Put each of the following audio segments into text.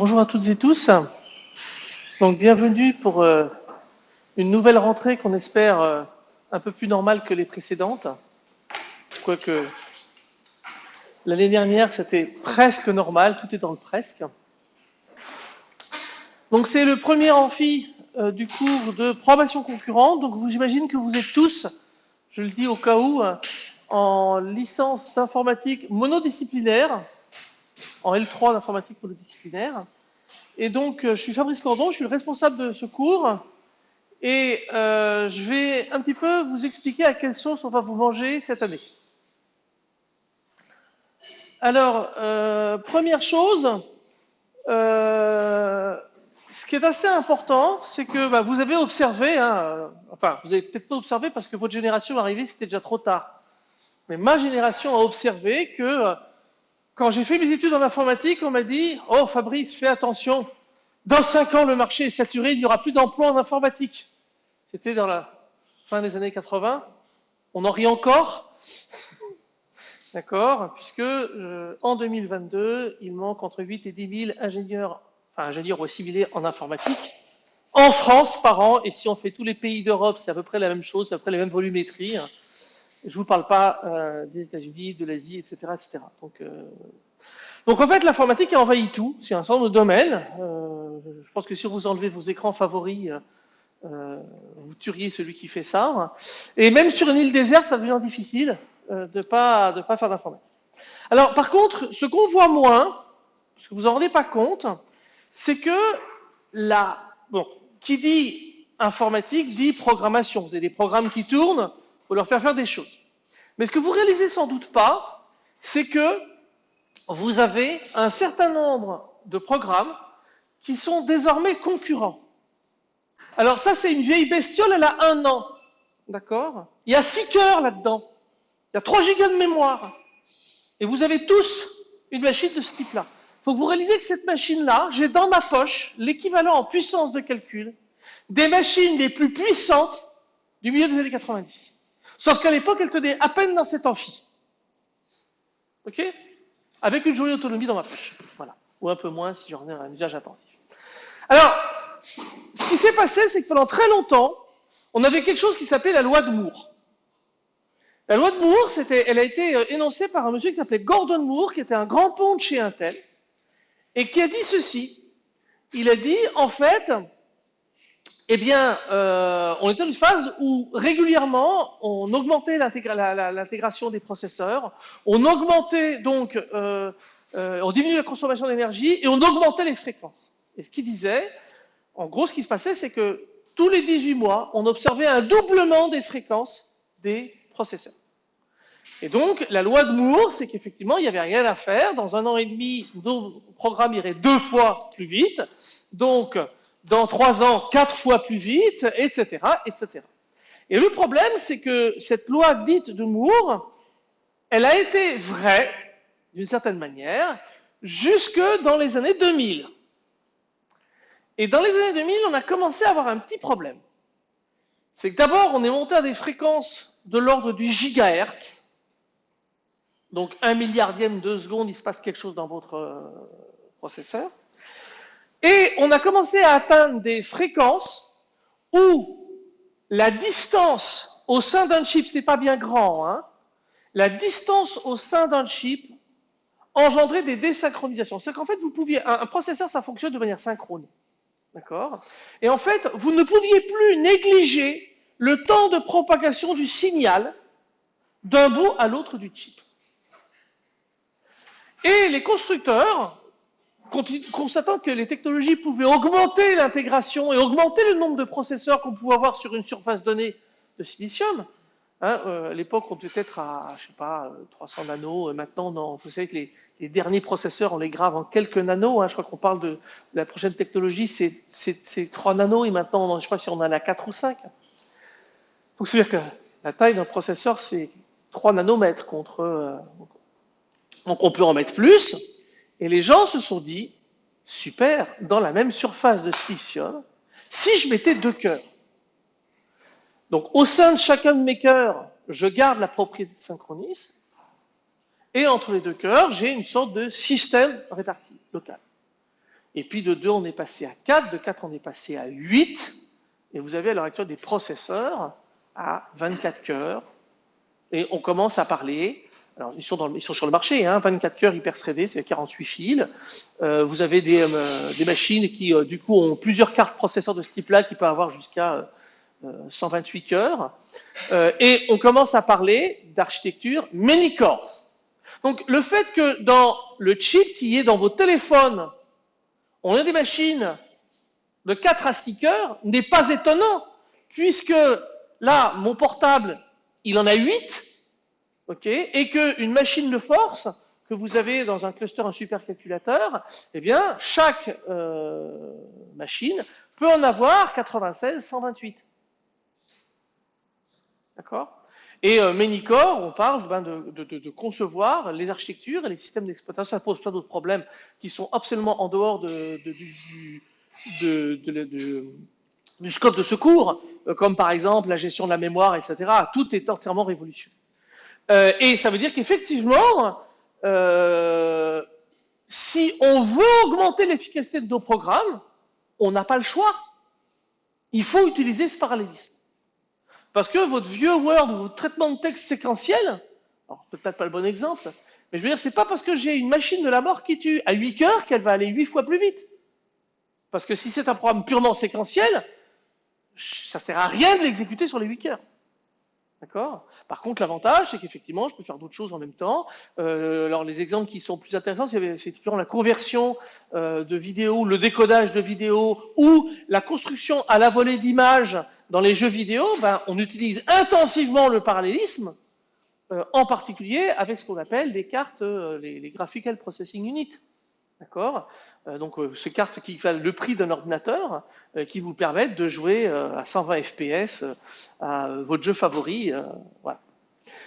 Bonjour à toutes et tous. Donc bienvenue pour euh, une nouvelle rentrée qu'on espère euh, un peu plus normale que les précédentes. Quoique l'année dernière c'était presque normal, tout est dans le presque. Donc c'est le premier amphi euh, du cours de probation concurrente. Donc j'imagine que vous êtes tous, je le dis au cas où, en licence d'informatique monodisciplinaire, en L3 d'informatique monodisciplinaire. Et donc, euh, je suis Fabrice Cordon, je suis le responsable de ce cours. Et euh, je vais un petit peu vous expliquer à quelle sauce on va vous manger cette année. Alors, euh, première chose, ce qui est assez important, c'est que bah, vous avez observé, hein, enfin, vous avez peut-être pas observé parce que votre génération arrivée, c'était déjà trop tard. Mais ma génération a observé que quand j'ai fait mes études en informatique, on m'a dit Oh Fabrice, fais attention, dans cinq ans le marché est saturé, il n'y aura plus d'emplois en informatique. C'était dans la fin des années 80. On en rit encore. D'accord? Puisque euh, en 2022, il manque entre 8 et 10 000 ingénieurs, enfin ingénieurs ou assimilés en informatique en France par an. Et si on fait tous les pays d'Europe, c'est à peu près la même chose, c'est à peu près la même volumétrie. Je ne vous parle pas euh, des États-Unis, de l'Asie, etc., etc. Donc, euh, donc en fait, l'informatique a envahi tout. C'est un centre de domaine. Euh, je pense que si vous enlevez vos écrans favoris, vous tueriez celui qui fait ça. Et même sur une île déserte, ça devient difficile de pas de pas faire d'informatique. Alors, par contre, ce qu'on voit moins, parce que vous en rendez pas compte, c'est que la bon, qui dit informatique dit programmation. Vous avez des programmes qui tournent faut leur faire faire des choses. Mais ce que vous réalisez sans doute pas, c'est que vous avez un certain nombre de programmes qui sont désormais concurrents. Alors ça, c'est une vieille bestiole, elle a un an. D'accord? Il y a six cœurs là-dedans. Il y a 3 gigas de mémoire. Et vous avez tous une machine de ce type-là. Il faut que vous réalisez que cette machine-là, j'ai dans ma poche l'équivalent en puissance de calcul des machines les plus puissantes du milieu des années 90. Sauf qu'à l'époque, elle tenait à peine dans cet amphi. OK? Avec une journée d'autonomie dans ma poche. Voilà. Ou un peu moins si j'en ai un usage intensif. Alors, ce qui s'est passé, c'est que pendant très longtemps, on avait quelque chose qui s'appelait la loi de Moore. La loi de Moore, elle a été euh, énoncée par un monsieur qui s'appelait Gordon Moore, qui était un grand pont de chez Intel, et qui a dit ceci. Il a dit, en fait, eh bien, euh, on était dans une phase où régulièrement on augmentait l'intégration des processeurs, on augmentait donc, euh, euh, on diminuait la consommation d'énergie et on augmentait les fréquences. Et ce qu'il disait, en gros, ce qui se passait, c'est que tous les 18 mois, on observait un doublement des fréquences des processeurs. Et donc, la loi de Moore, c'est qu'effectivement, il n'y avait rien à faire. Dans un an et demi, nos programmes iraient deux fois plus vite. Donc, dans trois ans quatre fois plus vite, etc., etc. Et le problème, c'est que cette loi dite de Moore, elle a été vraie, d'une certaine manière, jusque dans les années 2000. Et dans les années 2000, on a commencé à avoir un petit problème. C'est que d'abord, on est monté à des fréquences de l'ordre du gigahertz. Donc, un milliardième de seconde, il se passe quelque chose dans votre euh, processeur. Et on a commencé à atteindre des fréquences où la distance au sein d'un chip, c'est pas bien grand, hein, la distance au sein d'un chip engendrait des désynchronisations. C'est qu'en fait, vous pouviez, un, processeur, ça fonctionne de manière synchrone. D'accord? Et en fait, vous ne pouviez plus négliger le temps de propagation du signal d'un bout à l'autre du chip. Et les constructeurs constatant que les technologies pouvaient augmenter l'intégration et augmenter le nombre de processeurs qu'on pouvait avoir sur une surface donnée de silicium, hein, euh, à l'époque on devait être à, je sais pas, 300 nanos, maintenant non, vous savez que les, derniers processeurs on les grave en quelques nanos, hein, je crois qu'on parle de, la prochaine technologie c'est 3 nanos et maintenant je ne sais pas si on en a 4 ou 5. Donc c'est-à-dire que la taille d'un processeur c'est 3 nanomètres contre... Euh, donc on peut en mettre plus, et les gens se sont dit, super, dans la même surface de silicium, si je mettais deux cœurs. Donc au sein de chacun de mes cœurs, je garde la propriété de synchronisme, et entre les deux cœurs, j'ai une sorte de système réparti, local. Et puis de 2, on est passé à 4, de 4, on est passé à 8, et vous avez à l'heure actuelle des processeurs à 24 cœurs, et on commence à parler alors, ils sont, dans ils sont, sur le marché, hein, 24 cœurs hyper threadés, c'est 48 fils. Euh, vous avez des, euh, machines qui, euh, du coup, ont plusieurs cartes processeurs de ce type-là qui peuvent avoir jusqu'à 128 cœurs. et on commence à parler d'architecture many cores. Donc, le fait que dans le chip qui est dans vos téléphones, on a des machines de 4 à 6 cœurs n'est pas étonnant, puisque là, mon portable, il en a 8, ok, et qu'une machine de force que vous avez dans un cluster, un supercalculateur, eh bien, chaque euh, machine peut en avoir 96, 128. D'accord? Et euh, on parle ben, de, de, concevoir les architectures et les systèmes d'exploitation. Ça pose plein d'autres problèmes qui sont absolument en dehors du, du scope de secours, euh, comme par exemple la gestion de la mémoire, etc. Tout est entièrement révolutionné. Euh, et ça veut dire qu'effectivement, euh, si on veut augmenter l'efficacité de nos programmes, on n'a pas le choix. Il faut utiliser ce parallélisme. Parce que votre vieux Word, votre traitement de texte séquentiel, alors peut-être pas le bon exemple, mais je veux dire, c'est pas parce que j'ai une machine de la mort qui tue à 8 cœurs qu'elle va aller 8 fois plus vite. Parce que si c'est un programme purement séquentiel, ça sert à rien de l'exécuter sur les 8 cœurs. D'accord? Par contre, l'avantage, c'est qu'effectivement, je peux faire d'autres choses en même temps. Euh, alors, les exemples qui sont plus intéressants, c'est effectivement la conversion euh, de vidéos, le décodage de vidéos ou la construction à la volée d'images dans les jeux vidéo. Ben, on utilise intensivement le parallélisme, euh, en particulier avec ce qu'on appelle les cartes, euh, les, les Graphical Processing Unit. D'accord? Donc euh, ces cartes qui valent le prix d'un ordinateur, euh, qui vous permettent de jouer à 120 fps à votre jeu favori.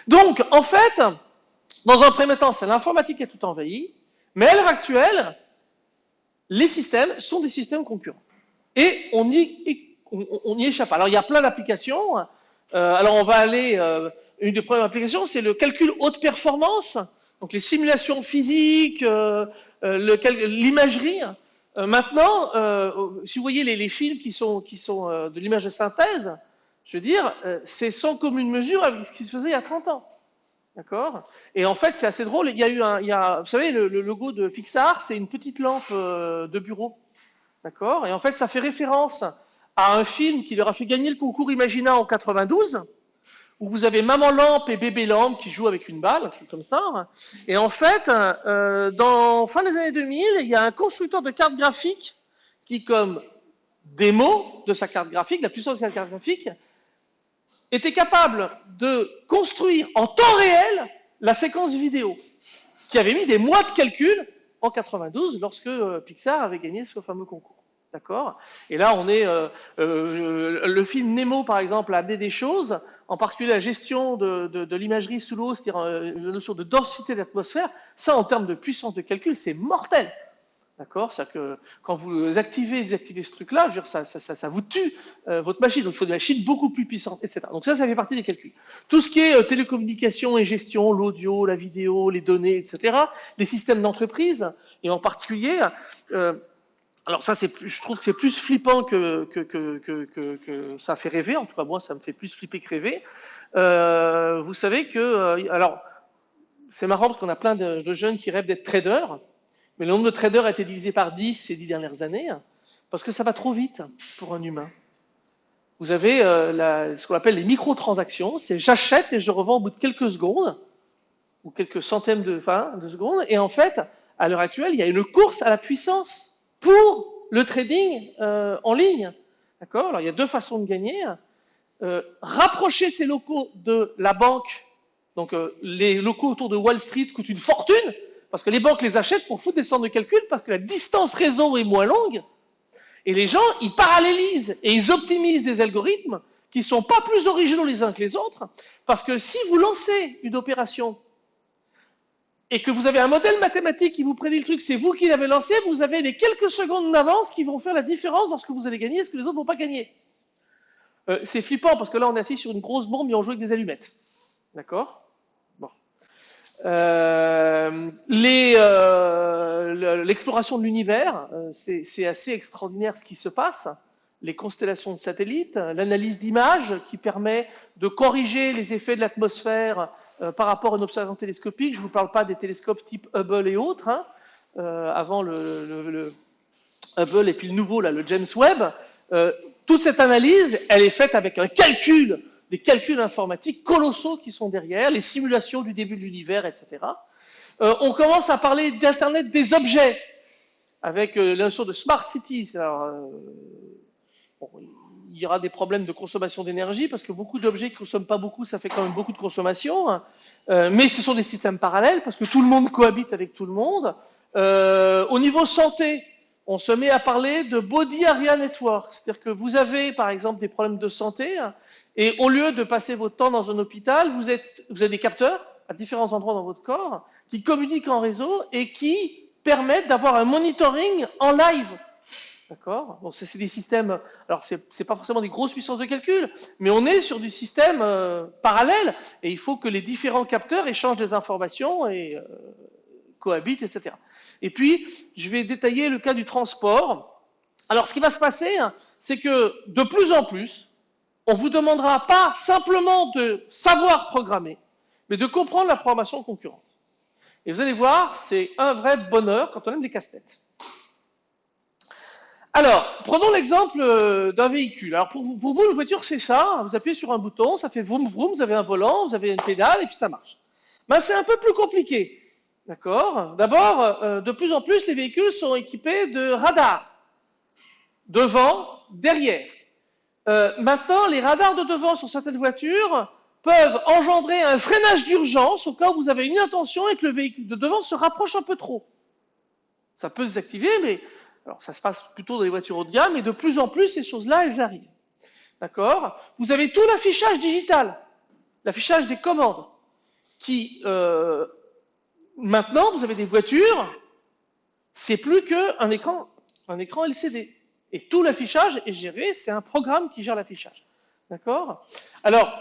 Donc, en fait, dans un premier temps, c'est l'informatique qui a tout envahi, mais à l'heure actuelle, les systèmes sont des systèmes concurrents. Et on y, on, y échappe. Alors, il y a plein d'applications. alors, on va aller, une des premières applications, c'est le calcul haute performance, donc les simulations physiques, euh, l'imagerie. Euh, maintenant, euh, si vous voyez les, films qui sont, qui sont de l'image de synthèse, je veux dire, c'est sans commune mesure avec ce qui se faisait il y a 30 ans. D'accord? Et en fait, c'est assez drôle. Il y a eu un, il y a, vous savez, le, logo de Pixar, c'est une petite lampe de bureau. D'accord? Et en fait, ça fait référence à un film qui leur a fait gagner le concours Imagina en 92 où vous avez maman lampe et bébé lampe qui jouent avec une balle, comme ça. Et en fait, euh, dans fin des années 2000, il y a un constructeur de cartes graphiques qui, comme démo de sa carte graphique, la puissance de sa carte graphique, était capable de construire en temps réel la séquence vidéo, qui avait mis des mois de calcul en 92 lorsque euh, Pixar avait gagné ce fameux concours. D'accord? Et là, on est. Euh, euh, le film Nemo, par exemple, a amené des choses, en particulier la gestion de, l'imagerie sous l'eau, c'est-à-dire euh, la notion de densité d'atmosphère. Ça, en termes de puissance de calcul, c'est mortel. D'accord? C'est-à-dire que quand vous activez, désactivez ce truc-là, ça, vous tue euh, votre machine. Donc, il faut des machines beaucoup plus puissantes, etc. Donc, ça, ça fait partie des calculs. Tout ce qui est euh, télécommunication et gestion, l'audio, la vidéo, les données, etc., les systèmes d'entreprise, et en particulier, euh, alors ça, je trouve que c'est plus flippant que, ça fait rêver. En tout cas, moi, ça me fait plus flipper que rêver. Euh, vous savez que, euh, alors, c'est marrant parce qu'on a plein de, jeunes qui rêvent d'être traders, mais le nombre de traders a été divisé par 10 ces dix dernières années, parce que ça va trop vite pour un humain. Vous avez euh, ce qu'on appelle les microtransactions, c'est j'achète et je revends au bout de quelques secondes, ou quelques centaines de, de secondes, et en fait, à l'heure actuelle, il y a une course à la puissance pour le trading euh, en ligne. D'accord? Alors, il y a deux façons de gagner. Euh, rapprocher ces locaux de la banque. Donc, euh, les locaux autour de Wall Street coûtent une fortune parce que les banques les achètent pour foutre des centres de calcul parce que la distance réseau est moins longue. Et les gens, ils parallélisent et ils optimisent des algorithmes qui ne sont pas plus originaux les uns que les autres parce que si vous lancez une opération et que vous avez un modèle mathématique qui vous prédit le truc, c'est vous qui l'avez lancé, vous avez les quelques secondes d'avance qui vont faire la différence dans ce que vous allez gagner et ce que les autres ne vont pas gagner. Euh, c'est flippant parce que là, on est assis sur une grosse bombe et on joue avec des allumettes. D'accord? Bon. Euh, euh, l'exploration de l'univers, c'est assez extraordinaire ce qui se passe. Les constellations de satellites, l'analyse d'images qui permet de corriger les effets de l'atmosphère euh, par rapport à une observation télescopique. Je ne vous parle pas des télescopes type Hubble et autres, hein, avant le, le, Hubble et puis le nouveau, là, le James Webb. toute cette analyse, elle est faite avec un calcul, des calculs informatiques colossaux qui sont derrière, les simulations du début de l'univers, etc. Euh, on commence à parler d'Internet des objets, avec euh, la notion de smart cities. Euh, il y aura des problèmes de consommation d'énergie, parce que beaucoup d'objets qui ne consomment pas beaucoup, ça fait quand même beaucoup de consommation. Hein. mais ce sont des systèmes parallèles, parce que tout le monde cohabite avec tout le monde. au niveau santé, on se met à parler de Body Area Network. C'est-à-dire que vous avez, par exemple, des problèmes de santé, et au lieu de passer votre temps dans un hôpital, vous, êtes, vous avez des capteurs à différents endroits dans votre corps qui communiquent en réseau et qui permettent d'avoir un monitoring en live. D'accord Donc, c'est des systèmes. Alors, ce n'est pas forcément des grosses puissances de calcul, mais on est sur du système euh, parallèle et il faut que les différents capteurs échangent des informations et euh, cohabitent, etc. Et puis, je vais détailler le cas du transport. Alors, ce qui va se passer, hein, c'est que de plus en plus, on vous demandera pas simplement de savoir programmer, mais de comprendre la programmation concurrente. Et vous allez voir, c'est un vrai bonheur quand on aime des casse-têtes. Alors, prenons l'exemple euh, d'un véhicule. Alors, pour vous, une voiture, c'est ça. Vous appuyez sur un bouton, ça fait vroom vroom, vous avez un volant, vous avez une pédale, et puis ça marche. Ben, c'est un peu plus compliqué. D'accord? D'abord, euh, de plus en plus, les véhicules sont équipés de radars. Devant, derrière. Euh, maintenant, les radars de devant sur certaines voitures peuvent engendrer un freinage d'urgence au cas où vous avez une intention et que le véhicule de devant se rapproche un peu trop. Ça peut se désactiver, mais alors ça se passe plutôt dans les voitures haut de gamme, et de plus en plus, ces choses-là, elles arrivent. D'accord? Vous avez tout l'affichage digital, l'affichage des commandes, qui, euh, maintenant, vous avez des voitures, c'est plus qu'un écran, un écran LCD. Et tout l'affichage est géré, c'est un programme qui gère l'affichage. D'accord? Alors,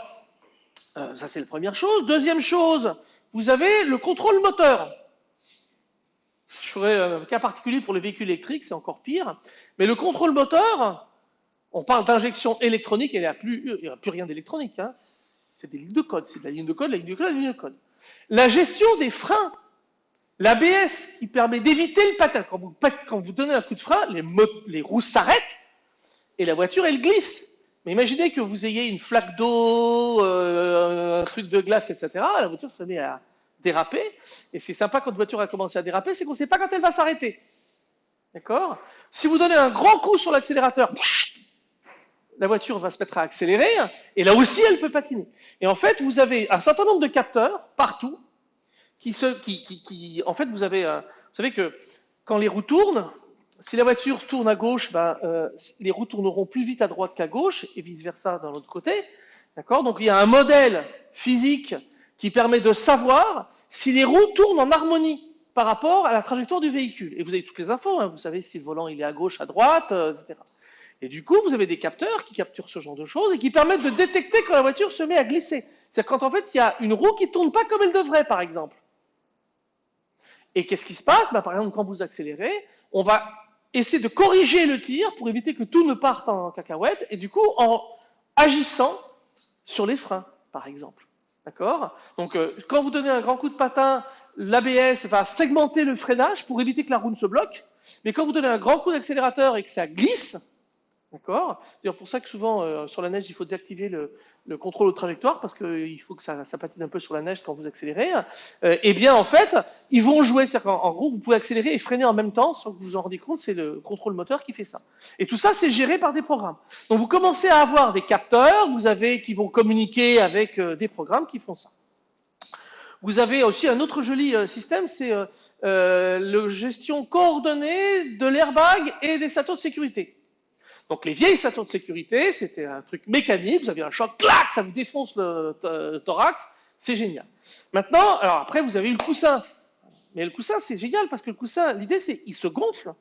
euh, ça, c'est la première chose. Deuxième chose, vous avez le contrôle moteur. Je ferai un cas particulier pour les véhicules électriques, c'est encore pire. Mais le contrôle moteur, on parle d'injection électronique, il n'y a, plus, rien d'électronique. Hein. C'est des lignes de code. C'est de la ligne de code, la ligne de code, la ligne de code. La gestion des freins. L'ABS qui permet d'éviter le patin. Quand vous, donnez un coup de frein, les, les roues s'arrêtent et la voiture, elle glisse. Mais imaginez que vous ayez une flaque d'eau, euh, un truc de glace, etc. La voiture se met à déraper. Et c'est sympa quand une voiture a commencé à déraper, c'est qu'on ne sait pas quand elle va s'arrêter. D'accord? Si vous donnez un grand coup sur l'accélérateur, la voiture va se mettre à accélérer, et là aussi elle peut patiner. Et en fait, vous avez un certain nombre de capteurs partout qui en fait, vous avez, vous savez que quand les roues tournent, si la voiture tourne à gauche, ben, euh, les roues tourneront plus vite à droite qu'à gauche et vice-versa dans l'autre côté. D'accord? Donc il y a un modèle physique qui permet de savoir si les roues tournent en harmonie par rapport à la trajectoire du véhicule. Et vous avez toutes les infos, hein. vous savez si le volant il est à gauche, à droite, euh, etc. Et du coup, vous avez des capteurs qui capturent ce genre de choses et qui permettent de détecter quand la voiture se met à glisser. C'est quand en fait il y a une roue qui tourne pas comme elle devrait, par exemple. Et qu'est-ce qui se passe? Ben, Par exemple, quand vous accélérez, on va essayer de corriger le tir pour éviter que tout ne parte en cacahuète, et du coup en agissant sur les freins, par exemple. D'accord? Donc, euh, quand vous donnez un grand coup de patin, l'ABS va segmenter le freinage pour éviter que la roue ne se bloque. Mais quand vous donnez un grand coup d'accélérateur et que ça glisse, D'accord? C'est pour ça que souvent, euh, sur la neige, il faut désactiver le, contrôle de trajectoire parce qu'il faut que ça, patine un peu sur la neige quand vous accélérez. Euh, eh bien, en fait, ils vont jouer. C'est-à-dire en gros, vous pouvez accélérer et freiner en même temps sans que vous vous en rendiez compte. C'est le contrôle moteur qui fait ça. Et tout ça, c'est géré par des programmes. Donc, vous commencez à avoir des capteurs, vous avez qui vont communiquer avec euh, des programmes qui font ça. Vous avez aussi un autre joli système, c'est la gestion coordonnée de l'airbag et des satos de sécurité. Donc les vieilles stations de sécurité, c'était un truc mécanique, vous aviez un choc, clac, ça vous défonce le, thorax, c'est génial. Maintenant, alors après, vous avez le coussin. Mais le coussin, c'est génial parce que le coussin, l'idée, c'est il se gonfle.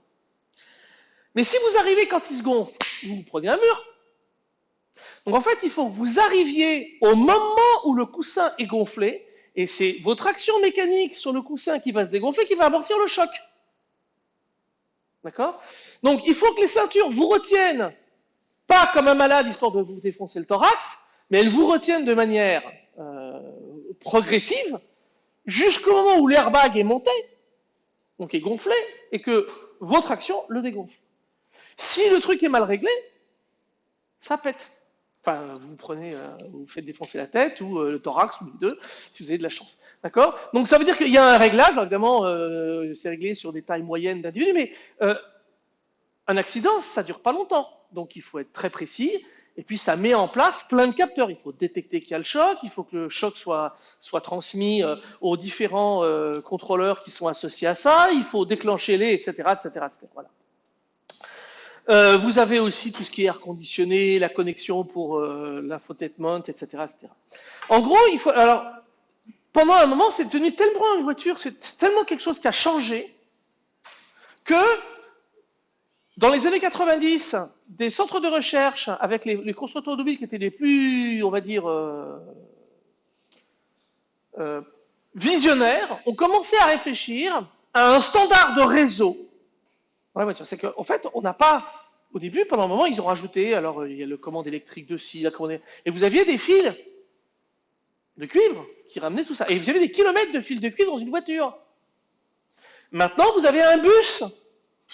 Mais si vous arrivez quand il se gonfle, vous prenez un mur. Donc en fait, il faut que vous arriviez au moment où le coussin est gonflé, et c'est votre action mécanique sur le coussin qui va se dégonfler qui va amortir le choc. D'accord? Donc, il faut que les ceintures vous retiennent, pas comme un malade histoire de vous défoncer le thorax, mais elles vous retiennent de manière euh, progressive jusqu'au moment où l'airbag est monté, donc est gonflé, et que votre action le dégonfle. Si le truc est mal réglé, ça pète. Enfin, vous prenez, euh, vous faites défoncer la tête ou euh, le thorax ou les deux, si vous avez de la chance. D'accord? Donc ça veut dire qu'il y a un réglage, évidemment, euh, c'est réglé sur des tailles moyennes d'individus, mais un accident, ça dure pas longtemps. Donc il faut être très précis. Et puis ça met en place plein de capteurs. Il faut détecter qu'il y a le choc, il faut que le choc soit, soit transmis aux différents contrôleurs qui sont associés à ça, il faut déclencher les, etc., etc., etc. Voilà. Euh, vous avez aussi tout ce qui est air conditionné, la connexion pour euh, l'infotainment, etc.. En gros. Alors, pendant un moment, c'est devenu tellement une voiture, c'est tellement quelque chose qui a changé que dans les années 90, des centres de recherche avec les, constructeurs automobiles qui étaient les plus, on va dire, euh, euh, visionnaires, ont commencé à réfléchir à un standard de réseau dans la voiture. C'est qu'en fait, on n'a pas au début, pendant un moment, ils ont rajouté, alors il y a le commande électrique de ci, la commande... Et vous aviez des fils de cuivre qui ramenaient tout ça. Et vous avez des kilomètres de fils de cuivre dans une voiture. Maintenant, vous avez un bus.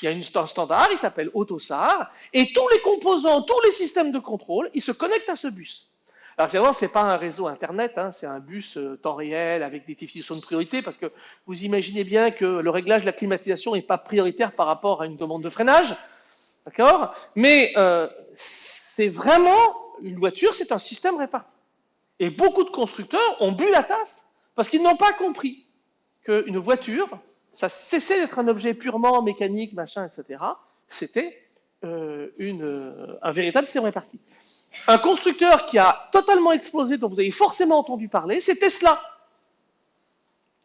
Il y a un standard, il s'appelle AutoSAR, et tous les composants, tous les systèmes de contrôle, ils se connectent à ce bus. Alors évidemment, ce n'est pas un réseau Internet, hein, c'est un bus euh, temps réel avec des définitions de priorité, parce que vous imaginez bien que le réglage de la climatisation n'est pas prioritaire par rapport à une demande de freinage. D'accord? Mais euh, c'est vraiment, une voiture, c'est un système réparti. Et beaucoup de constructeurs ont bu la tasse parce qu'ils n'ont pas compris qu'une voiture, ça cessait d'être un objet purement mécanique, machin, etc. C'était euh, une, un véritable système réparti. Un constructeur qui a totalement explosé, dont vous avez forcément entendu parler, c'est Tesla.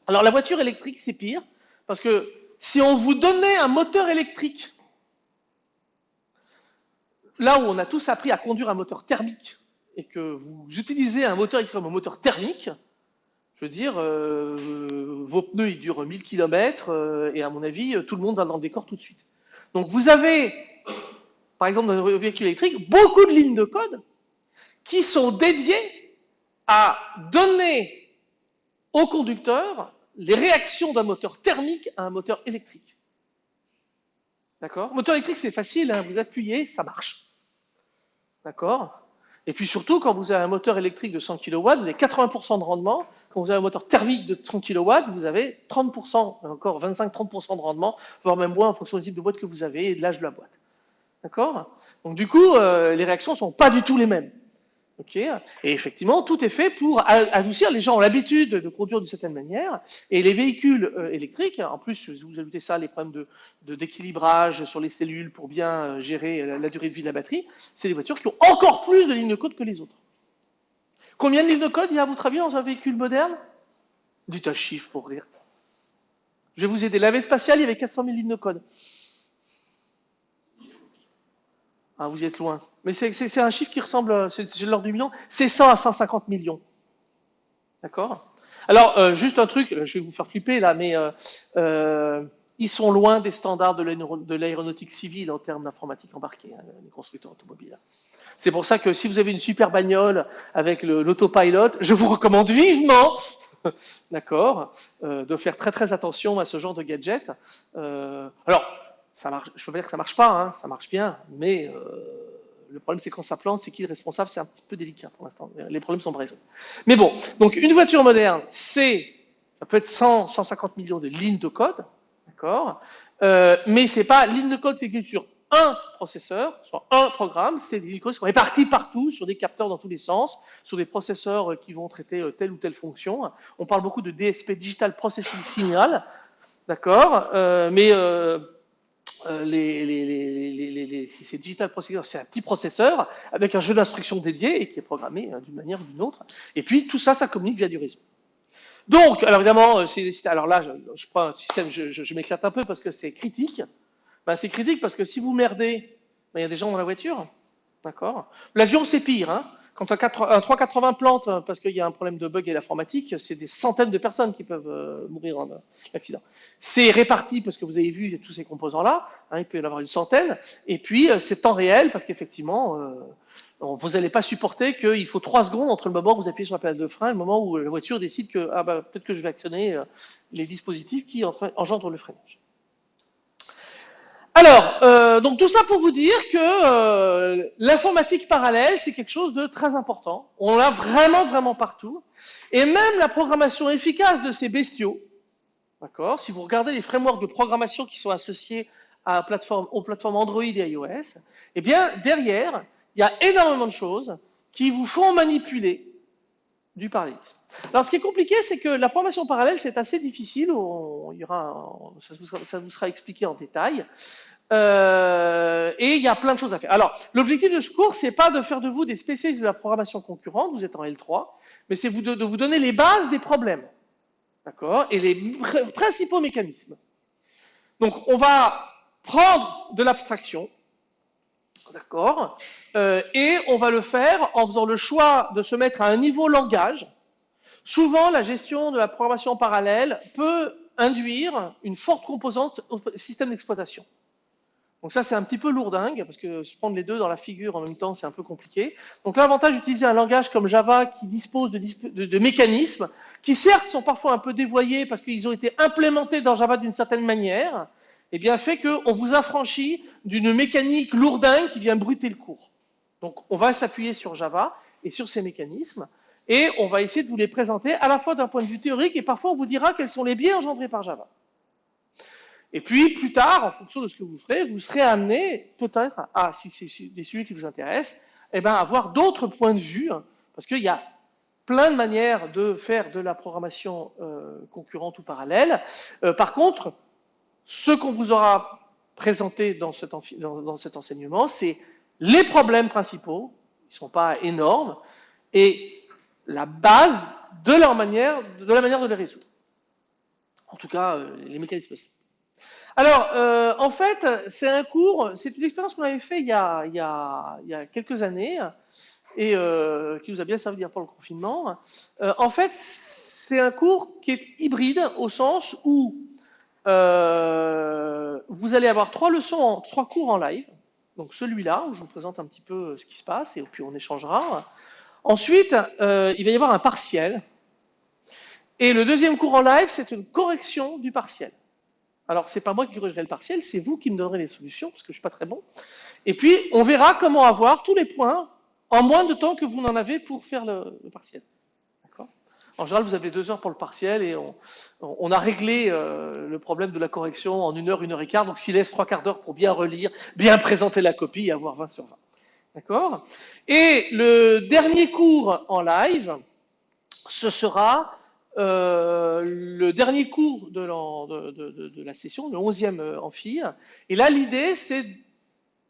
Alors la voiture électrique, c'est pire, parce que si on vous donnait un moteur électrique là où on a tous appris à conduire un moteur thermique et que vous utilisez un moteur extrêmement un moteur thermique, je veux dire, euh, vos pneus ils durent 1000 km euh, et à mon avis, tout le monde va dans le décor tout de suite. Donc vous avez, par exemple, dans les véhicules électriques, beaucoup de lignes de code qui sont dédiées à donner au conducteur les réactions d'un moteur thermique à un moteur électrique. D'accord? Moteur électrique, c'est facile, hein, vous appuyez, ça marche. D'accord? Et puis surtout, quand vous avez un moteur électrique de 100 kW, vous avez 80% de rendement. Quand vous avez un moteur thermique de 30 kW, vous avez 30%, encore 25-30% de rendement, voire même moins en fonction du type de boîte que vous avez et de l'âge de la boîte. D'accord? Donc du coup, euh, les réactions ne sont pas du tout les mêmes. Et effectivement, tout est fait pour adoucir. Les gens ont l'habitude de conduire d'une certaine manière. Et les véhicules euh, électriques, en plus, vous ajoutez ça, les problèmes de, d'équilibrage sur les cellules pour bien euh, gérer la, durée de vie de la batterie, c'est des voitures qui ont encore plus de lignes de code que les autres. Combien de lignes de code il y a à votre avis dans un véhicule moderne? Dites un chiffre pour rire. Je vais vous aider. La spatiale, il y avait 400 000 lignes de code. Ah, vous êtes loin. Mais c'est un chiffre qui ressemble, c'est l'ordre du million, c'est 100 à 150 millions. D'accord? Alors, euh, juste un truc, je vais vous faire flipper là, mais euh, euh, ils sont loin des standards de l'aéronautique civile en termes d'informatique embarquée, hein, les constructeurs automobiles. C'est pour ça que si vous avez une super bagnole avec l'autopilot, je vous recommande vivement, d'accord, de faire très très attention à ce genre de gadget. alors, ça marche, je peux pas dire que ça marche pas, hein, ça marche bien, mais euh, le problème c'est quand ça plante, c'est qui est responsable, c'est un petit peu délicat pour l'instant. Les problèmes sont résolus. Mais bon, donc une voiture moderne, c'est, ça peut être 100, 150 millions de lignes de code, d'accord, euh, mais c'est pas ligne de code qui est sur un processeur, soit un programme, c'est des lignes de code qui sont réparties partout sur des capteurs dans tous les sens, sur des processeurs qui vont traiter euh, telle ou telle fonction. On parle beaucoup de DSP, Digital Processing Signal, d'accord, euh, mais euh, c'est un petit processeur avec un jeu d'instructions dédié et qui est programmé euh, d'une manière ou d'une autre. Et puis tout ça, ça communique via du réseau. Donc, alors évidemment, euh, alors là, je, prends un système, je, je, m'éclate un peu parce que c'est critique. Ben, c'est critique parce que si vous merdez, ben, il y a des gens dans la voiture. D'accord? L'avion, c'est pire. Hein quand un 380 plantes parce qu'il y a un problème de bug et l'informatique, c'est des centaines de personnes qui peuvent euh, mourir en accident. C'est réparti parce que vous avez vu tous ces composants-là, hein, il peut y en avoir une centaine, et puis euh, c'est temps réel parce qu'effectivement, euh, vous n'allez pas supporter qu'il faut trois secondes entre le moment où vous appuyez sur la pédale de frein et le moment où la voiture décide que ah bah, peut-être que je vais actionner les dispositifs qui engendrent le freinage. Alors, euh, donc tout ça pour vous dire que euh, l'informatique parallèle, c'est quelque chose de très important. On l'a vraiment, vraiment partout. Et même la programmation efficace de ces bestiaux, d'accord Si vous regardez les frameworks de programmation qui sont associés aux plateformes Android et iOS, eh bien, derrière, il y a énormément de choses qui vous font manipuler du parallélisme. Alors, ce qui est compliqué, c'est que la programmation parallèle, c'est assez difficile. il y aura, ça, vous sera, expliqué en détail. Euh, et il y a plein de choses à faire. Alors, l'objectif de ce cours, c'est pas de faire de vous des spécialistes de la programmation concurrente, vous êtes en L3, mais c'est de, de vous donner les bases des problèmes. D'accord? Et les principaux mécanismes. Donc, on va prendre de l'abstraction, D'accord euh, Et on va le faire en faisant le choix de se mettre à un niveau langage. Souvent, la gestion de la programmation parallèle peut induire une forte composante au système d'exploitation. Donc ça, c'est un petit peu lourdingue, parce que se prendre les deux dans la figure en même temps, c'est un peu compliqué. Donc l'avantage d'utiliser un langage comme Java qui dispose de, de, mécanismes, qui certes sont parfois un peu dévoyés parce qu'ils ont été implémentés dans Java d'une certaine manière, eh bien, fait qu'on vous affranchit d'une mécanique lourdingue qui vient bruter le cours. Donc, on va s'appuyer sur Java et sur ces mécanismes, et on va essayer de vous les présenter à la fois d'un point de vue théorique, et parfois on vous dira quels sont les biais engendrés par Java. Et puis, plus tard, en fonction de ce que vous ferez, vous serez amené, peut-être, à, si c'est des sujets qui vous intéressent, eh ben, à avoir d'autres points de vue, hein, parce qu'il y a plein de manières de faire de la programmation euh, concurrente ou parallèle. Euh, par contre, ce qu'on vous aura présenté dans cet, enseignement, c'est les problèmes principaux, ils ne sont pas énormes, et la base de leur manière, de la manière de les résoudre. En tout cas, euh, les mécanismes. Alors, euh, en fait, c'est un cours, c'est une expérience qu'on avait fait il y, a, quelques années et euh, qui nous a bien servi pour le confinement. en fait, c'est un cours qui est hybride au sens où euh, vous allez avoir trois leçons, trois cours en live. Donc celui-là, où je vous présente un petit peu ce qui se passe, et puis on échangera. Ensuite, euh, il va y avoir un partiel. Et le deuxième cours en live, c'est une correction du partiel. Alors, c'est pas moi qui corrigerai le partiel, c'est vous qui me donnerez les solutions, parce que je suis pas très bon. Et puis, on verra comment avoir tous les points en moins de temps que vous n'en avez pour faire le partiel. En général, vous avez deux heures pour le partiel et on, a réglé euh, le problème de la correction en une heure, une heure et quart. Donc, s'il laisse trois quarts d'heure pour bien relire, bien présenter la copie et avoir 20 sur 20. D'accord? Et le dernier cours en live, ce sera euh, le dernier cours de la, session, le 11e amphi. Et là, l'idée, c'est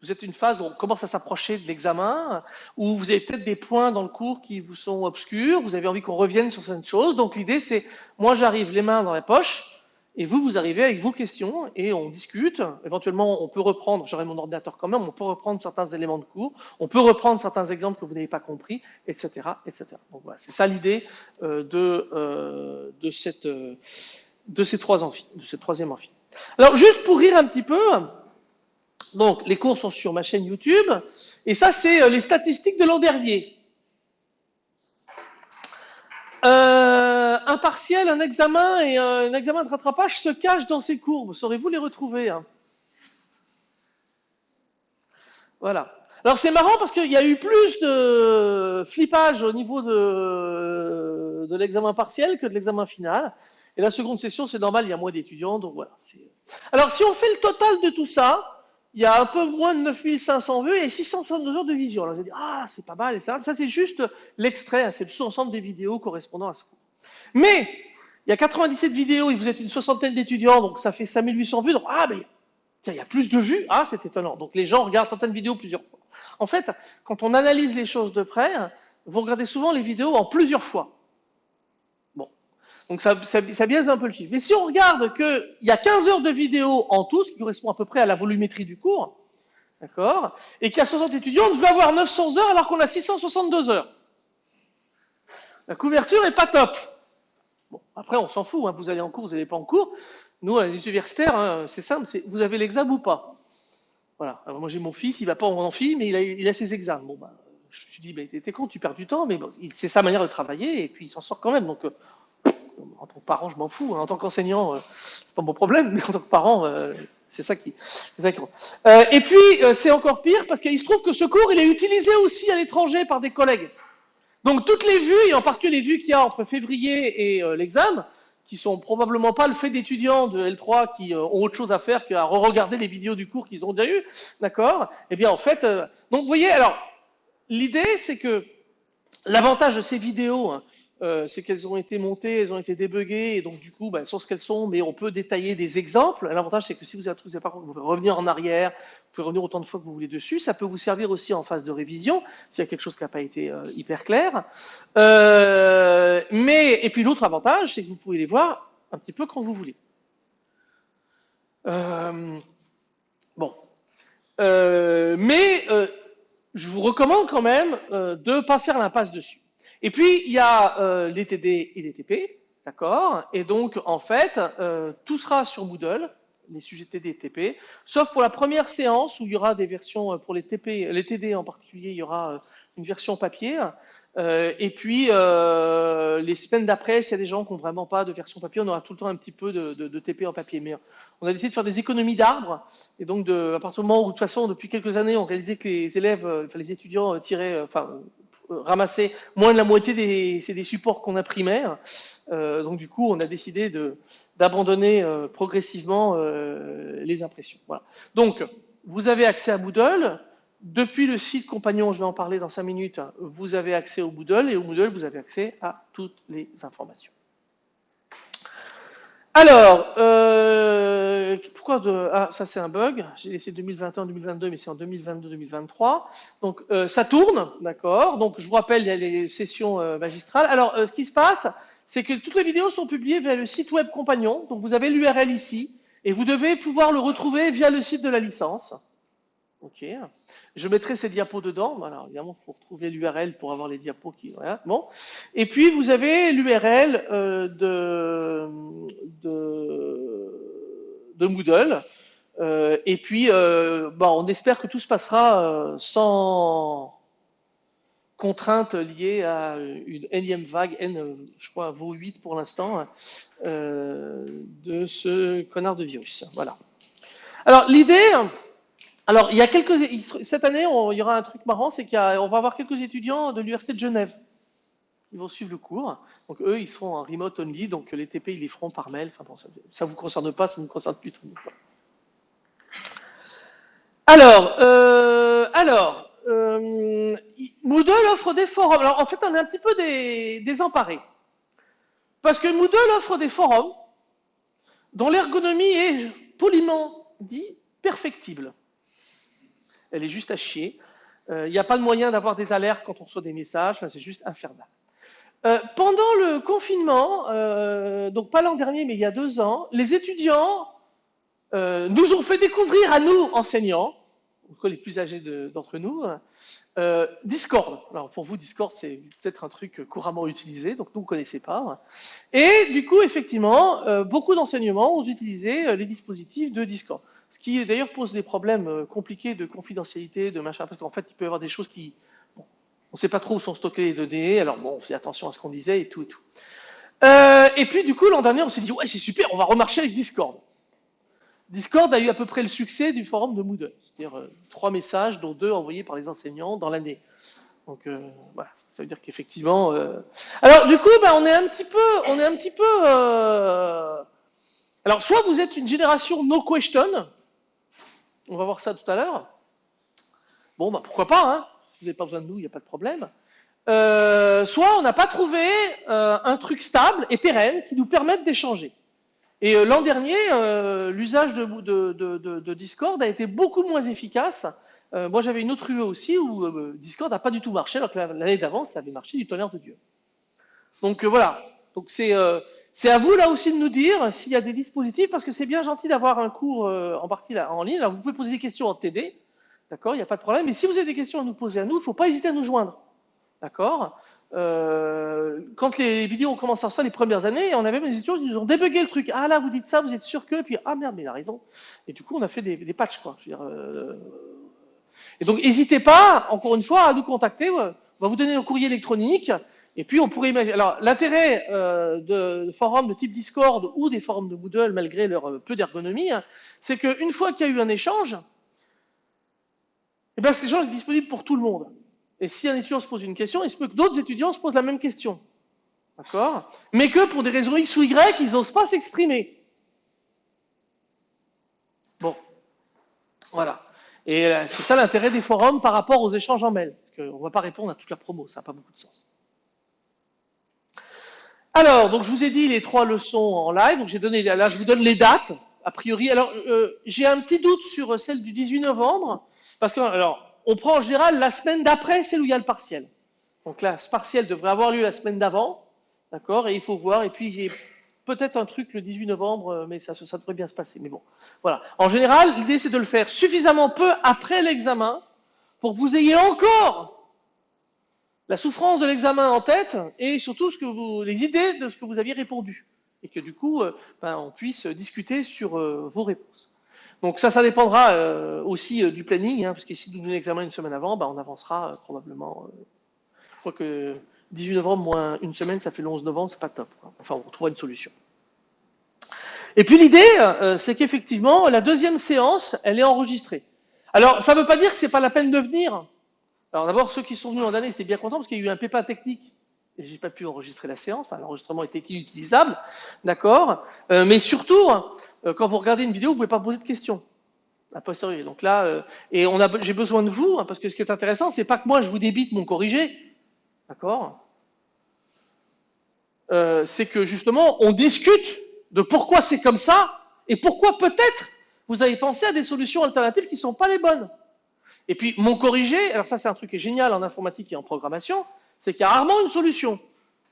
vous êtes une phase où on commence à s'approcher de l'examen, où vous avez peut-être des points dans le cours qui vous sont obscurs, vous avez envie qu'on revienne sur certaines choses. Donc l'idée c'est, moi j'arrive les mains dans la poche, et vous, vous arrivez avec vos questions, et on discute. Éventuellement, on peut reprendre, j'aurai mon ordinateur quand même, on peut reprendre certains éléments de cours, on peut reprendre certains exemples que vous n'avez pas compris, etc. etc. Donc voilà, c'est ça l'idée euh, de, euh, de, euh, de ces trois amphis, de ce troisième amphi. Alors juste pour rire un petit peu, donc, les cours sont sur ma chaîne YouTube. Et ça, c'est euh, les statistiques de l'an dernier. Euh, un partiel, un examen et un examen de rattrapage se cachent dans ces courbes. Saurez-vous les retrouver hein? Voilà. Alors c'est marrant parce qu'il y a eu plus de flippage au niveau de, de l'examen partiel que de l'examen final. Et la seconde session, c'est normal, il y a moins d'étudiants, donc voilà. Alors si on fait le total de tout ça, il y a un peu moins de 9500 vues et 662 heures de vision. Alors vous allez ah, c'est pas mal, et ça. C'est juste l'extrait, c'est le sous-ensemble des vidéos correspondant à ce cours. Mais, il y a 97 vidéos et vous êtes une soixantaine d'étudiants, donc ça fait 5800 vues. Donc, ah, mais, tiens, il y a plus de vues. Ah, c'est étonnant. Donc, les gens regardent certaines vidéos plusieurs fois. En fait, quand on analyse les choses de près, vous regardez souvent les vidéos en plusieurs fois. Donc ça, biaise un peu le chiffre. Mais si on regarde qu'il y a 15 heures de vidéo en tout, ce qui correspond à peu près à la volumétrie du cours, d'accord, et qu'il y a 60 étudiants, on devrait avoir 900 heures alors qu'on a 662 heures. La couverture est pas top. Bon, après, on s'en fout. Hein. Vous allez en cours, vous n'allez pas en cours. Nous, les universitaires, hein, c'est simple. Vous avez l'examen ou pas? Voilà. Moi, j'ai mon fils, il va pas en amphi, mais il a, ses examens. Bon, bah, je me suis dit, t'es con, tu perds du temps, mais c'est sa manière de travailler, et puis il s'en sort quand même. Donc, euh, en tant que parent, je m'en fous. Hein. En tant qu'enseignant, euh, c'est pas mon problème, mais en tant que parent, euh, c'est ça qui, c'est euh, et puis, c'est encore pire parce qu'il se trouve que ce cours, il est utilisé aussi à l'étranger par des collègues. Donc, toutes les vues, et en particulier les vues qu'il y a entre février et l'examen, qui sont probablement pas le fait d'étudiants de L3 qui ont autre chose à faire qu'à re-regarder les vidéos du cours qu'ils ont déjà eu, d'accord? Eh bien, en fait, donc, vous voyez, alors, l'idée, c'est que l'avantage de ces vidéos, hein, euh, c'est qu'elles ont été montées, elles ont été débuggées, et donc du coup, ben, elles sont ce qu'elles sont, mais on peut détailler des exemples. L'avantage, c'est que si vous avez par contre, vous pouvez revenir en arrière, vous pouvez revenir autant de fois que vous voulez dessus. Ça peut vous servir aussi en phase de révision, s'il y a quelque chose qui n'a pas été euh, hyper clair. Euh, mais, et puis l'autre avantage, c'est que vous pouvez les voir un petit peu quand vous voulez. Bon. Mais je vous recommande quand même de ne pas faire l'impasse dessus. Et puis, il y a euh, les TD et les TP, d'accord? Et donc, en fait, euh, tout sera sur Moodle, les sujets TD et TP, sauf pour la première séance où il y aura des versions, euh, pour les TP, les TD en particulier, il y aura une version papier. Et puis, les semaines d'après, s'il y a des gens qui n'ont vraiment pas de version papier, on aura tout le temps un petit peu de, TP en papier. Mais on a décidé de faire des économies d'arbres. Et donc, à partir du moment où, de toute façon, depuis quelques années, on réalisait que les élèves, enfin, les étudiants tiraient, ramasser moins de la moitié des supports qu'on imprimait. Euh, donc du coup, on a décidé de, d'abandonner euh, progressivement euh, les impressions. Voilà. Donc, vous avez accès à Moodle. Depuis le site compagnon, je vais en parler dans 5 minutes, vous avez accès au Moodle et au Moodle, vous avez accès à toutes les informations. Alors, euh, pourquoi de... Ah, ça c'est un bug. J'ai laissé 2021-2022, mais c'est en 2022-2023. Donc, euh, ça tourne, d'accord. Donc, je vous rappelle, il y a les sessions euh, magistrales. Alors, euh, ce qui se passe, c'est que toutes les vidéos sont publiées via le site web compagnon. Donc, vous avez l'URL ici, et vous devez pouvoir le retrouver via le site de la licence. Ok. Je mettrai ces diapos dedans. Alors, évidemment, il faut retrouver l'URL pour avoir les diapos qui. Bon. Et puis, vous avez l'URL euh, de, de, de, Moodle. Euh, et puis, euh, bon, on espère que tout se passera sans contraintes liées à une énième vague, N, je crois, vaut 8 pour l'instant, de ce connard de virus. Voilà. Alors, l'idée. Alors, il y a quelques, cette année, il y aura un truc marrant, c'est qu'on va avoir quelques étudiants de l'Université de Genève. Ils vont suivre le cours. Donc, eux, ils seront en remote only. Donc, les TP, ils les feront par mail. Enfin, bon, ça ne vous concerne pas, ça ne vous concerne plus. Alors, euh, euh, Moodle offre des forums. Alors, en fait, on est un petit peu désemparés. Parce que Moodle offre des forums dont l'ergonomie est poliment dit perfectible elle est juste à chier. Il euh, n'y a pas de moyen d'avoir des alertes quand on reçoit des messages, enfin, c'est juste infernal. Euh, pendant le confinement, euh, donc pas l'an dernier, mais il y a deux ans, les étudiants nous ont fait découvrir à nous, enseignants, les plus âgés d'entre nous, Discord. Alors pour vous, Discord, c'est peut-être un truc couramment utilisé, donc nous, on ne connaissait pas. Et du coup, effectivement, beaucoup d'enseignements ont utilisé les dispositifs de Discord. Ce qui d'ailleurs pose des problèmes euh, compliqués de confidentialité, de machin, parce qu'en fait, il peut y avoir des choses qui. On ne sait pas trop où sont stockées les données, alors bon, on fait attention à ce qu'on disait et tout et tout. Euh, et puis, du coup, l'an dernier, on s'est dit, ouais, c'est super, on va remarcher avec Discord. Discord a eu à peu près le succès du forum de Moodle, c'est-à-dire euh, trois messages, dont deux envoyés par les enseignants dans l'année. Donc voilà, ça veut dire qu'effectivement. Alors du coup, ben, on est un petit peu, on est un petit peu. Alors soit vous êtes une génération no question, on va voir ça tout à l'heure. Bon, bah pourquoi pas, hein si vous n'avez pas besoin de nous, il n'y a pas de problème. Euh, soit on n'a pas trouvé euh, un truc stable et pérenne qui nous permette d'échanger. Et euh, l'an dernier, l'usage de, Discord a été beaucoup moins efficace. Moi, j'avais une autre UE aussi où Discord n'a pas du tout marché, alors que l'année d'avant, ça avait marché du tonnerre de Dieu. Donc voilà. Donc c'est c'est à vous là aussi de nous dire s'il y a des dispositifs, parce que c'est bien gentil d'avoir un cours euh, en partie là, en ligne. Alors vous pouvez poser des questions en TD, d'accord, il n'y a pas de problème. Mais si vous avez des questions à nous poser à nous, il ne faut pas hésiter à nous joindre, d'accord. euh, quand les vidéos ont commencé à sortir les premières années, on avait même des étudiants qui nous ont débugué le truc. Ah là, vous dites ça, vous êtes sûr que, puis ah merde, mais il a raison. Et du coup, on a fait des, des patchs, quoi. Euh, et donc, n'hésitez pas, encore une fois, à nous contacter. On va vous donner un courrier électronique. Et puis, on pourrait imaginer. Alors, l'intérêt euh, de forums de type Discord ou des forums de Moodle, malgré leur euh, peu d'ergonomie, hein, c'est qu'une fois qu'il y a eu un échange, eh bien, cet échange est disponible pour tout le monde. Et si un étudiant se pose une question, il se peut que d'autres étudiants se posent la même question. D'accord? Mais que pour des raisons X ou Y, ils n'osent pas s'exprimer. Bon. Voilà. Et euh, c'est ça l'intérêt des forums par rapport aux échanges en mail. Parce qu'on ne va pas répondre à toute la promo, ça n'a pas beaucoup de sens. Alors, donc je vous ai dit les trois leçons en live. Donc j'ai donné là, je vous donne les dates. A priori, alors euh, j'ai un petit doute sur celle du 18 novembre parce que alors on prend en général la semaine d'après celle où il y a le partiel. Donc là, ce partiel devrait avoir lieu la semaine d'avant, d'accord Et il faut voir. Et puis j'ai peut-être un truc le 18 novembre, euh, mais ça, ça devrait bien se passer. Mais bon, voilà. En général, l'idée c'est de le faire suffisamment peu après l'examen pour que vous ayez encore la souffrance de l'examen en tête et surtout ce que vous, les idées de ce que vous aviez répondu. Et que du coup, euh, ben, on puisse discuter sur euh, vos réponses. Donc ça, ça dépendra aussi du planning, hein, parce que si nous donnons l'examen une semaine avant, ben, on avancera probablement. je crois que 18 novembre moins une semaine, ça fait le 11 novembre, c'est pas top. Enfin, on trouvera une solution. Et puis l'idée, euh, c'est qu'effectivement, la deuxième séance, elle est enregistrée. Alors, ça ne veut pas dire que c'est pas la peine de venir. Alors d'abord, ceux qui sont venus en année, c'était bien contents parce qu'il y a eu un pépin technique et j'ai pas pu enregistrer la séance. Enfin, l'enregistrement était inutilisable, d'accord. Euh, mais surtout, euh, quand vous regardez une vidéo, vous pouvez pas poser de questions. A posteriori. Donc là, et on a, j'ai besoin de vous hein, parce que ce qui est intéressant, c'est pas que moi je vous débite mon corrigé, d'accord. c'est que justement, on discute de pourquoi c'est comme ça et pourquoi peut-être vous avez pensé à des solutions alternatives qui ne sont pas les bonnes. Et puis, mon corrigé, alors ça c'est un truc qui est génial en informatique et en programmation, c'est qu'il y a rarement une solution.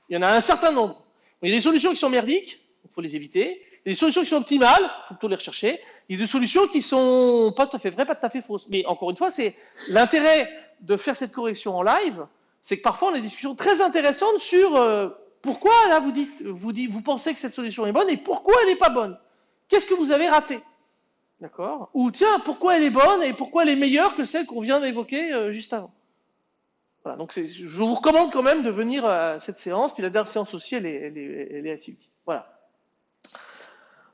Il y en a un certain nombre. Il y a des solutions qui sont merdiques, il faut les éviter. Il y a des solutions qui sont optimales, il faut plutôt les rechercher. Il y a des solutions qui sont pas tout à fait vraies, pas tout à fait fausses. Mais encore une fois, c'est l'intérêt de faire cette correction en live, c'est que parfois on a des discussions très intéressantes sur euh, pourquoi là vous dites, vous dites, vous pensez que cette solution est bonne et pourquoi elle n'est pas bonne Qu'est-ce que vous avez raté? D'accord Ou tiens, pourquoi elle est bonne et pourquoi elle est meilleure que celle qu'on vient d'évoquer euh, juste avant? Voilà, donc je vous recommande quand même de venir à cette séance, puis la dernière séance aussi, elle est, assez utile. Voilà.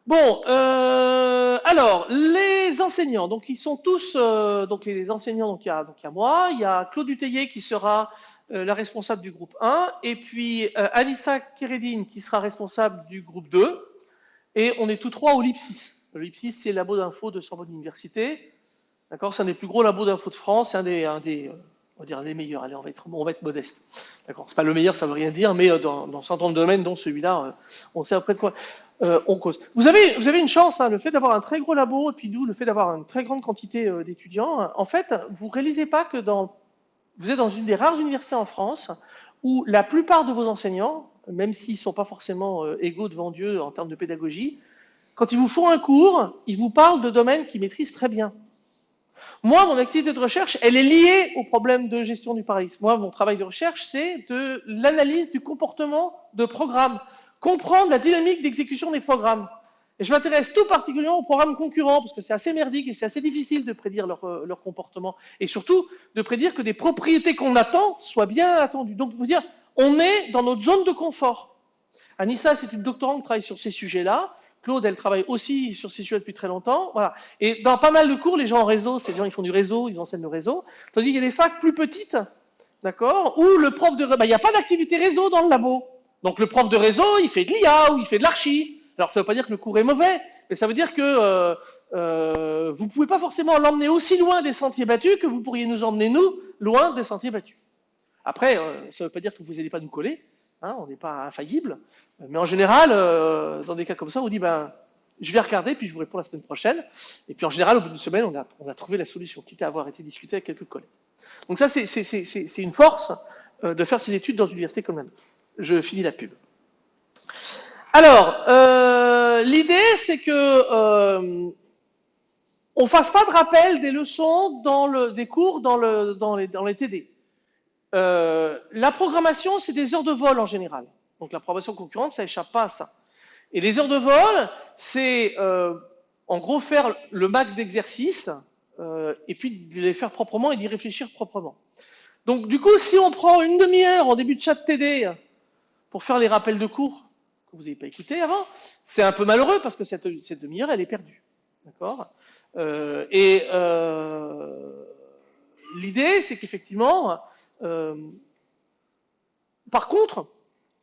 Bon, euh, alors, les enseignants, donc ils sont tous, euh, donc les enseignants, donc il y a, donc il y a moi, il y a Claude Duteillet qui sera la responsable du groupe 1, et puis Anissa Keredine qui sera responsable du groupe 2, et on est tous trois au LIPSIS. Le LIPSIS, c'est le labo d'info de Sorbonne Université. D'accord C'est un des plus gros labos d'info de France, c'est un des, euh, meilleurs. Allez, on va être, modeste. D'accord C'est pas le meilleur, ça veut rien dire, mais dans, dans certains domaines, dont celui-là, on sait après de quoi euh, on cause. Vous avez, vous avez une chance, hein, le fait d'avoir un très gros labo, et puis nous, le fait d'avoir une très grande quantité d'étudiants. En fait, vous réalisez pas que vous êtes dans une des rares universités en France où la plupart de vos enseignants, même s'ils ne sont pas forcément euh, égaux devant Dieu en termes de pédagogie, quand ils vous font un cours, ils vous parlent de domaines qu'ils maîtrisent très bien. Moi, mon activité de recherche, elle est liée au problème de gestion du paralysme. Moi, mon travail de recherche, c'est de l'analyse du comportement de programmes, comprendre la dynamique d'exécution des programmes. Et je m'intéresse tout particulièrement aux programmes concurrents, parce que c'est assez merdique et c'est assez difficile de prédire leur, euh, leur, comportement. Et surtout, de prédire que des propriétés qu'on attend soient bien attendues. Donc, vous dire, on est dans notre zone de confort. Anissa, c'est une doctorante qui travaille sur ces sujets-là. Claude, elle travaille aussi sur ces sujets depuis très longtemps. Voilà. Et dans pas mal de cours, les gens en réseau, des gens qui font du réseau, ils enseignent le réseau. Tandis qu'il y a des facs plus petites, d'accord, où le prof de... Bah, il n'y a pas d'activité réseau dans le labo. Donc le prof de réseau, il fait de l'IA ou il fait de l'archi. Alors ça ne veut pas dire que le cours est mauvais, mais ça veut dire que euh, euh, vous ne pouvez pas forcément l'emmener aussi loin des sentiers battus que vous pourriez nous emmener, nous, loin des sentiers battus. Après, euh, ça ne veut pas dire que vous n'allez pas nous coller, hein, on n'est pas infaillible, mais en général, euh, dans des cas comme ça, on dit, ben, je vais regarder, puis je vous réponds la semaine prochaine. Et puis en général, au bout d'une semaine, on a, on a, trouvé la solution, quitte à avoir été discuté avec quelques collègues. Donc ça, c'est une force de faire ces études dans une université comme la nôtre. Je finis la pub. Alors, euh, l'idée, c'est que euh, on fasse pas de rappel des leçons dans le, des cours dans, le, dans, les, dans les TD. Euh, la programmation, c'est des heures de vol en général. Donc la programmation concurrente, ça échappe pas à ça. Et les heures de vol, c'est euh, en gros faire le max d'exercices euh, et puis de les faire proprement et d'y réfléchir proprement. Donc du coup, si on prend une demi-heure en début de chat TD pour faire les rappels de cours que vous n'avez pas écouté avant, c'est un peu malheureux parce que cette, cette demi-heure, elle est perdue. D'accord? Euh, Et euh, l'idée, c'est qu'effectivement, euh, par contre,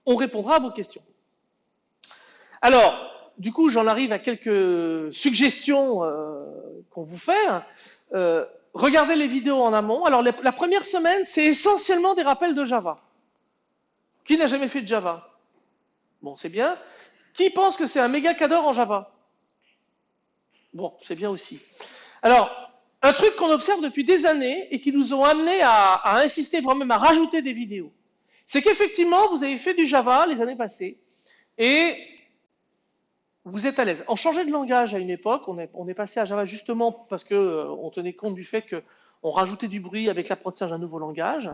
on répondra à vos questions. Alors, du coup, j'en arrive à quelques suggestions euh, qu'on vous fait. Euh, regardez les vidéos en amont. Alors, la, première semaine, c'est essentiellement des rappels de Java. Qui n'a jamais fait de Java? Bon, c'est bien. Qui pense que c'est un méga cadre en Java? Bon, c'est bien aussi. Alors, un truc qu'on observe depuis des années et qui nous ont amené à, insister vraiment même à rajouter des vidéos, c'est qu'effectivement, vous avez fait du Java les années passées et vous êtes à l'aise. On changeait de langage à une époque, on est, passé à Java justement parce qu'on euh, tenait compte du fait qu'on rajoutait du bruit avec l'apprentissage d'un nouveau langage,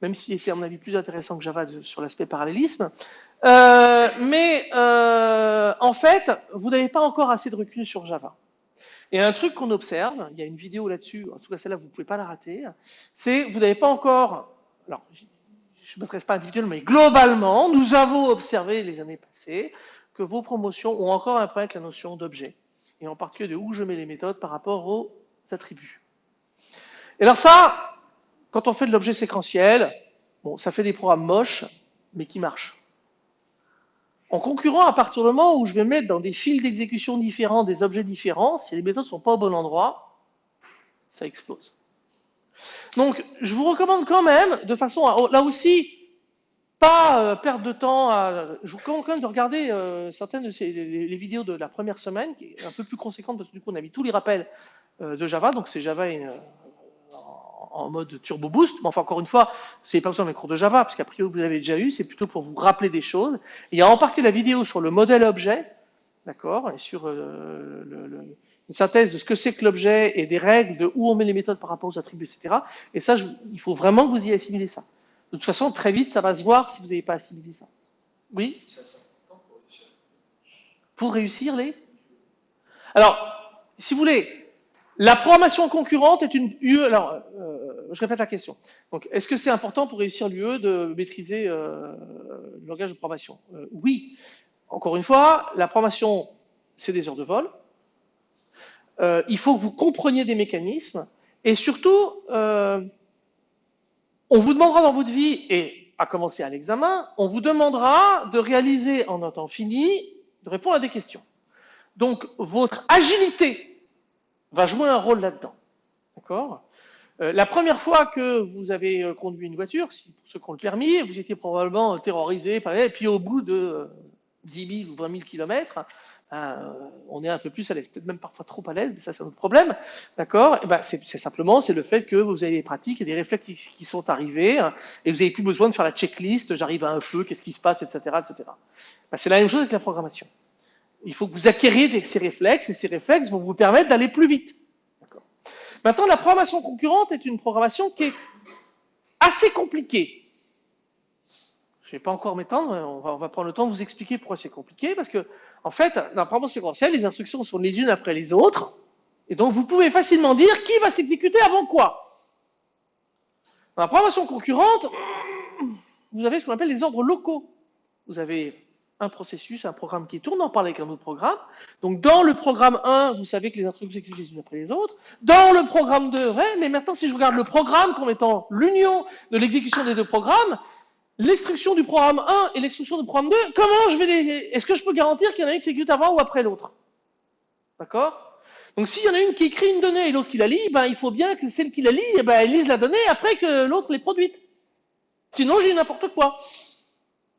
même s'il était à mon avis plus intéressant que Java sur l'aspect parallélisme. Euh, mais euh, en fait, vous n'avez pas encore assez de recul sur Java. Et un truc qu'on observe, il y a une vidéo là-dessus, en tout cas celle-là, vous ne pouvez pas la rater, c'est vous n'avez pas encore, je ne m'adresse pas individuellement, mais globalement, nous avons observé les années passées que vos promotions ont encore un problème avec la notion d'objet, et en particulier de où je mets les méthodes par rapport aux attributs. Et alors ça, quand on fait de l'objet séquentiel, bon, ça fait des programmes moches, mais qui marchent. En concurrent, à partir du moment où je vais mettre dans des fils d'exécution différents des objets différents, si les méthodes ne sont pas au bon endroit, ça explose. Donc, je vous recommande quand même, de façon à, là aussi, pas euh, perdre de temps, je vous recommande quand même de regarder euh, certaines de ces, vidéos de la première semaine, qui est un peu plus conséquente parce que du coup on a mis tous les rappels euh, de Java, donc c'est Java et, en mode turbo boost, mais enfin encore une fois, c'est pas besoin d'un cours de Java, parce qu'a priori vous l'avez déjà eu, c'est plutôt pour vous rappeler des choses. il y a partie la vidéo sur le modèle objet, d'accord, et sur euh, le, une synthèse de ce que c'est que l'objet et des règles de où on met les méthodes par rapport aux attributs, etc. Et ça, je, il faut vraiment que vous y assimilez ça. De toute façon, très vite, ça va se voir si vous n'avez pas assimilé ça. Oui? Ça, pour réussir. Pour réussir les? Alors, si vous voulez, la programmation concurrente est une UE. Alors, euh, je répète la question. Donc, est-ce que c'est important pour réussir l'UE de maîtriser euh, le langage de programmation? Euh, Oui. Encore une fois, la programmation, c'est des heures de vol. Euh, il faut que vous compreniez des mécanismes. Et surtout, euh, on vous demandera dans votre vie, et à commencer à l'examen, on vous demandera de réaliser en un temps fini, de répondre à des questions. Donc, votre agilité va jouer un rôle là-dedans. D'accord? Euh, La première fois que vous avez conduit une voiture, si, pour ceux qui ont le permis, vous étiez probablement terrorisé et puis au bout de euh, 10 000 ou 20 000 kilomètres, euh, on est un peu plus à l'aise, peut-être même parfois trop à l'aise, mais ça c'est un autre problème, d'accord? Et ben c'est simplement c'est le fait que vous avez des pratiques des réflexes qui, qui sont arrivés hein, et vous n'avez plus besoin de faire la checklist, j'arrive à un feu, qu'est-ce qui se passe, etc., etc. Ben, c'est la même chose avec la programmation. Il faut que vous acquériez ces réflexes, et ces réflexes vont vous permettre d'aller plus vite. Maintenant, la programmation concurrente est une programmation qui est assez compliquée. Je ne vais pas encore m'étendre, on va, on va, prendre le temps de vous expliquer pourquoi c'est compliqué, parce que, en fait, dans la programmation séquentielle, les instructions sont les unes après les autres, et donc vous pouvez facilement dire qui va s'exécuter avant quoi. Dans la programmation concurrente, vous avez ce qu'on appelle les ordres locaux. Vous avez un processus, un programme qui tourne, on parle avec un autre programme. Donc dans le programme 1, vous savez que les instructions s'exécutent les unes après les autres. Dans le programme 2, ouais, mais maintenant si je regarde le programme comme étant l'union de l'exécution des deux programmes, l'instruction du programme 1 et l'instruction du programme 2, comment je vais les... Est-ce que je peux garantir qu'il y en a une qui s'exécute avant ou après l'autre? D'accord? Donc s'il y en a une qui écrit une donnée et l'autre qui la lit, ben, il faut bien que celle qui la lit, eh ben, elle lise la donnée après que l'autre l'ait produite. Sinon j'ai n'importe quoi.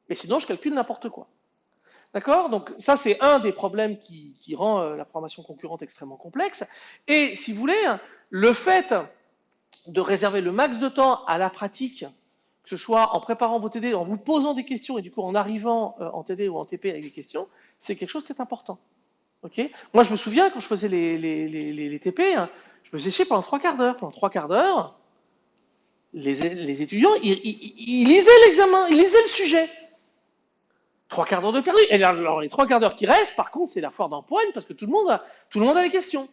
Mais sinon je calcule n'importe quoi. D'accord? Donc ça, c'est un des problèmes qui, qui rend euh, la programmation concurrente extrêmement complexe. Et si vous voulez, le fait de réserver le max de temps à la pratique, que ce soit en préparant vos TD, en vous posant des questions et du coup en arrivant euh, en TD ou en TP avec des questions, c'est quelque chose qui est important. Moi, je me souviens quand je faisais les, les, les, TP, hein, je me séchais pendant trois quarts d'heure. Pendant trois quarts d'heure, les, étudiants, ils, lisaient l'examen, ils lisaient le sujet. Trois quarts d'heure de perdu. Et alors, les trois quarts d'heure qui restent, par contre, c'est la foire d'empoigne parce que tout le monde a, tout le monde a les questions.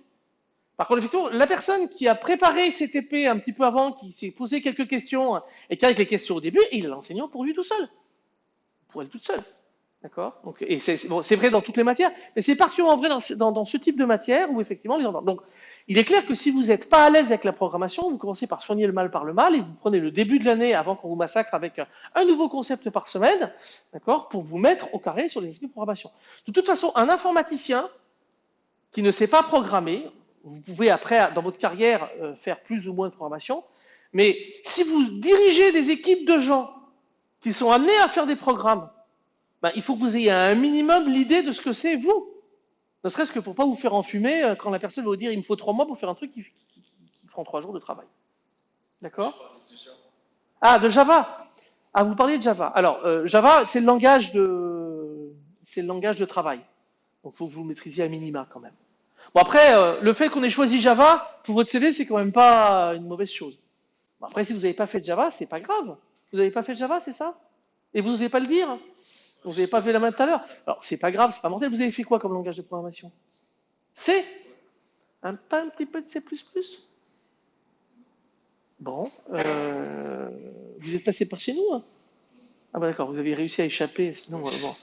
Par contre, effectivement, la personne qui a préparé ses TP un petit peu avant, qui s'est posé quelques questions et qui a les questions au début, il est l'enseignant pour lui tout seul. Pour elle toute seule. D'accord? Et c'est bon, vrai dans toutes les matières, mais c'est particulièrement vrai dans, ce type de matière où effectivement les Donc, il est clair que si vous n'êtes pas à l'aise avec la programmation, vous commencez par soigner le mal par le mal et vous prenez le début de l'année avant qu'on vous massacre avec un nouveau concept par semaine, d'accord, pour vous mettre au carré sur les esprits de programmation. De toute façon, un informaticien qui ne sait pas programmer, vous pouvez après, dans votre carrière, euh, faire plus ou moins de programmation. Mais si vous dirigez des équipes de gens qui sont amenés à faire des programmes, ben, il faut que vous ayez un minimum l'idée de ce que c'est vous. Ne serait-ce que pour pas vous faire enfumer euh, quand la personne va vous dire il me faut trois mois pour faire un truc qui, prend trois jours de travail. D'accord? Ah, de Java. Ah, vous parliez de Java. Alors, euh, Java, c'est le langage de, c'est le langage de travail. Donc, il faut que vous maîtrisiez à minima quand même. Bon après, euh, le fait qu'on ait choisi Java pour votre CV, c'est quand même pas une mauvaise chose. Après, si vous n'avez pas fait de Java, c'est pas grave. Vous n'avez pas fait de Java, c'est ça? Et vous n'osez pas le dire? Vous n'avez pas fait la main tout à l'heure? Alors, c'est pas grave, c'est pas mortel. Vous avez fait quoi comme langage de programmation? C? Un, Pas un petit peu de C++ Bon, euh, vous êtes passé par chez nous hein? Ah bah d'accord, vous avez réussi à échapper, sinon, euh, bon.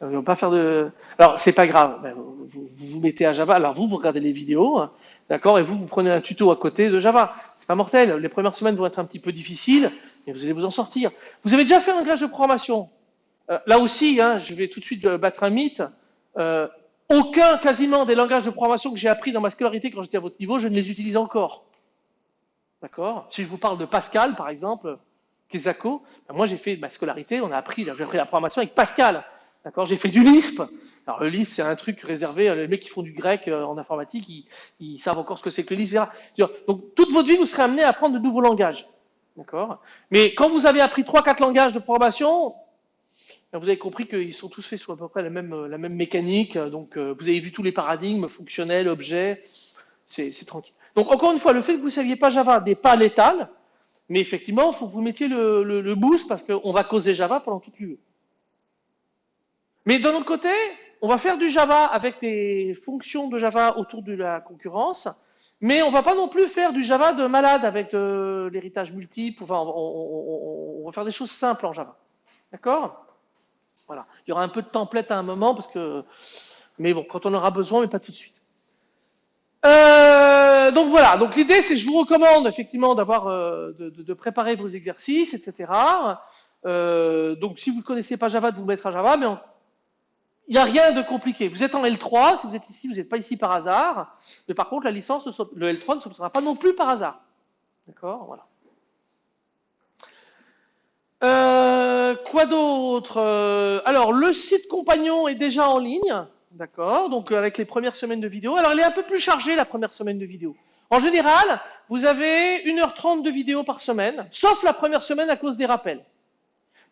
On va pas faire de. Alors, c'est pas grave. Ben, vous, vous, mettez à Java. Alors, vous, vous regardez les vidéos, hein, d'accord, et vous, vous prenez un tuto à côté de Java. C'est pas mortel. Les premières semaines vont être un petit peu difficiles, mais vous allez vous en sortir. Vous avez déjà fait un langage de programmation. Euh, là aussi, hein, je vais tout de suite euh, battre un mythe. Euh, aucun, quasiment, des langages de programmation que j'ai appris dans ma scolarité quand j'étais à votre niveau, je ne les utilise encore. D'accord? Si je vous parle de Pascal, par exemple, Kesako, ben moi j'ai fait ma scolarité, on a appris, j'ai appris la programmation avec Pascal. D'accord J'ai fait du Lisp. Alors le Lisp, c'est un truc réservé, les mecs qui font du grec euh, en informatique, ils, savent encore ce que c'est que le Lisp. Donc toute votre vie, vous serez amené à apprendre de nouveaux langages. D'accord? Mais quand vous avez appris 3-4 langages de programmation, ben, vous avez compris qu'ils sont tous faits sur à peu près la même, la même mécanique. Donc vous avez vu tous les paradigmes fonctionnels, objets, c'est tranquille. Donc encore une fois, le fait que vous ne saviez pas Java n'est pas létal, mais effectivement, il faut que vous mettiez le, le boost parce qu'on va causer Java pendant toute l'UE. Mais d'un autre côté, on va faire du Java avec des fonctions de Java autour de la concurrence, mais on va pas non plus faire du Java de malade avec de l'héritage multiple. Enfin, on, va faire des choses simples en Java. D'accord? Voilà. Il y aura un peu de template à un moment, parce que, mais bon, quand on aura besoin, mais pas tout de suite. Euh, donc voilà. Donc l'idée, c'est que je vous recommande effectivement d'avoir, euh, de, préparer vos exercices, etc. Euh, donc si vous ne connaissez pas Java, de vous mettre à Java, mais il n'y a rien de compliqué. Vous êtes en L3, si vous êtes ici, vous n'êtes pas ici par hasard. Mais par contre, la licence, le L3 ne sera pas non plus par hasard. D'accord Voilà. Euh, quoi d'autre euh, Alors, le site compagnon est déjà en ligne. D'accord Donc, avec les premières semaines de vidéo. Alors, il est un peu plus chargé, la première semaine de vidéo. En général, vous avez 1h30 de vidéo par semaine, sauf la première semaine à cause des rappels.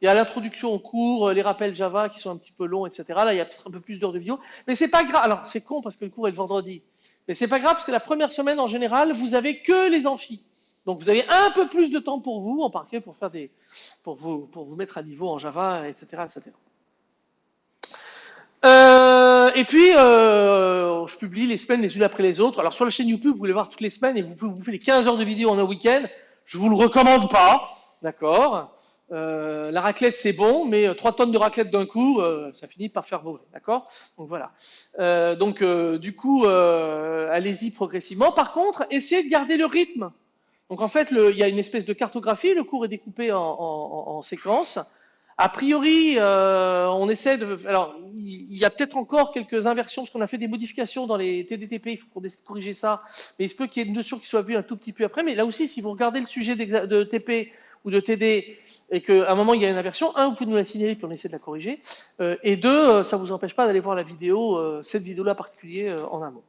Il y a l'introduction au cours, euh, les rappels Java qui sont un petit peu longs, etc. Là, il y a un peu plus d'heures de vidéo. Mais c'est pas grave. Alors, c'est con parce que le cours est le vendredi. Mais c'est pas grave parce que la première semaine, en général, vous avez que les amphis. Donc, vous avez un peu plus de temps pour vous, en particulier pour faire des, pour vous, pour vous mettre à niveau en Java, etc., etc. Euh, et puis, euh, je publie les semaines les unes après les autres. Alors, sur la chaîne YouTube, vous pouvez voir toutes les semaines et vous pouvez vous faire les 15 heures de vidéo en un week-end. Je vous le recommande pas. D'accord? Euh, la raclette, c'est bon, mais 3 euh, tonnes de raclette d'un coup, euh, ça finit par faire mauvais, d'accord? Donc voilà. donc du coup, allez-y progressivement. Par contre, essayez de garder le rythme. Donc en fait, il y a une espèce de cartographie, le cours est découpé en, en, séquences. A priori, on essaie de... Alors, il y a peut-être encore quelques inversions, parce qu'on a fait des modifications dans les TDTP, il faut qu'on corriger ça. Mais il se peut qu'il y ait une notion qui soit vue un tout petit peu après. Mais là aussi, si vous regardez le sujet de TP ou de TD, et qu'à un moment il y a une inversion, un, vous pouvez nous la signaler puis on essaie de la corriger, euh, et deux, euh, ça ne vous empêche pas d'aller voir la vidéo, euh, cette vidéo-là particulier en amont.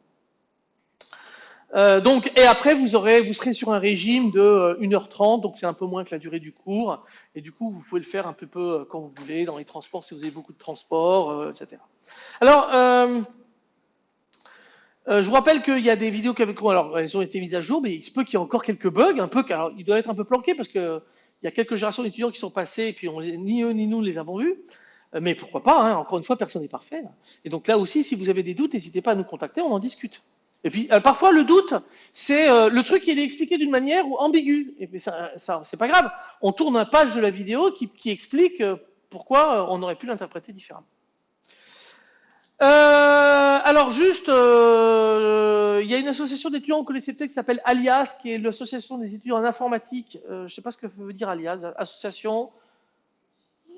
donc, et après, vous, serez sur un régime de 1h30, donc c'est un peu moins que la durée du cours, et du coup, vous pouvez le faire un peu, peu quand vous voulez, dans les transports, si vous avez beaucoup de transports, etc. Alors, je vous rappelle qu'il y a des vidéos qui avaient, alors elles ont été mises à jour, mais il se peut qu'il y ait encore quelques bugs, un peu, car il doit être un peu planqué parce que il y a quelques générations d'étudiants qui sont passés et puis ni eux ni nous les avons vus. Euh, mais pourquoi pas, hein, encore une fois, personne n'est parfait. Et donc là aussi, si vous avez des doutes, n'hésitez pas à nous contacter, on en discute. Et puis euh, parfois le doute, c'est le truc qui est expliqué d'une manière ambiguë. Et puis ça, c'est pas grave. On tourne un page de la vidéo qui explique pourquoi on aurait pu l'interpréter différemment. Euh, alors juste, euh, il y a une association d'étudiants, on connaissait peut-être, qui s'appelle Alias, qui est l'association des étudiants en informatique. Euh, je ne sais pas ce que veut dire Alias, association.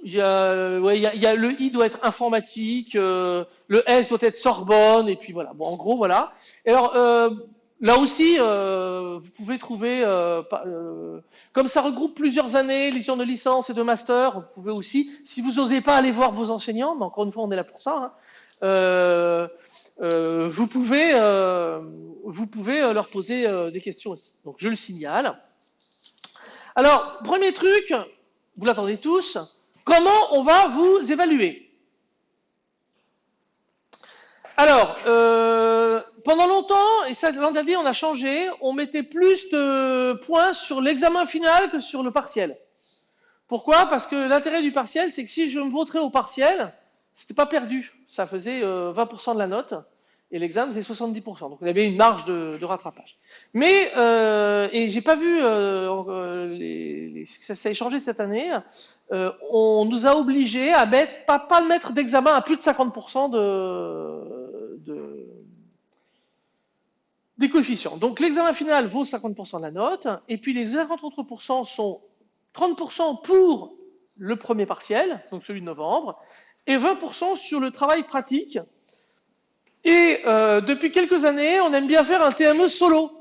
Il y, a, ouais, il, y y a, le I doit être informatique, le S doit être Sorbonne, et puis voilà. Bon, en gros, voilà. Et alors, là aussi, vous pouvez trouver, comme ça regroupe plusieurs années, les de licence et de master, vous pouvez aussi, si vous n'osez pas aller voir vos enseignants, mais encore une fois, on est là pour ça, hein, euh, euh, vous pouvez, euh, vous pouvez leur poser des questions aussi. Donc je le signale. Alors, premier truc, vous l'attendez tous, comment on va vous évaluer? Alors, euh, pendant longtemps, et ça l'an dernier on a changé, on mettait plus de points sur l'examen final que sur le partiel. Pourquoi? Parce que l'intérêt du partiel, c'est que si je me voterais au partiel, c'était pas perdu. Ça faisait 20% euh, de la note. Et l'examen, c'est 70%. Donc, on avait une marge de, rattrapage. Mais, euh, et j'ai pas vu, euh, euh, ça, a changé cette année, on nous a obligés à mettre, pas, pas mettre d'examen à plus de 50% de, de, des coefficients. Donc, l'examen final vaut 50% de la note, et puis les 53% sont 30% pour le premier partiel, donc celui de novembre, et 20% sur le travail pratique. Et euh, depuis quelques années, on aime bien faire un TME solo.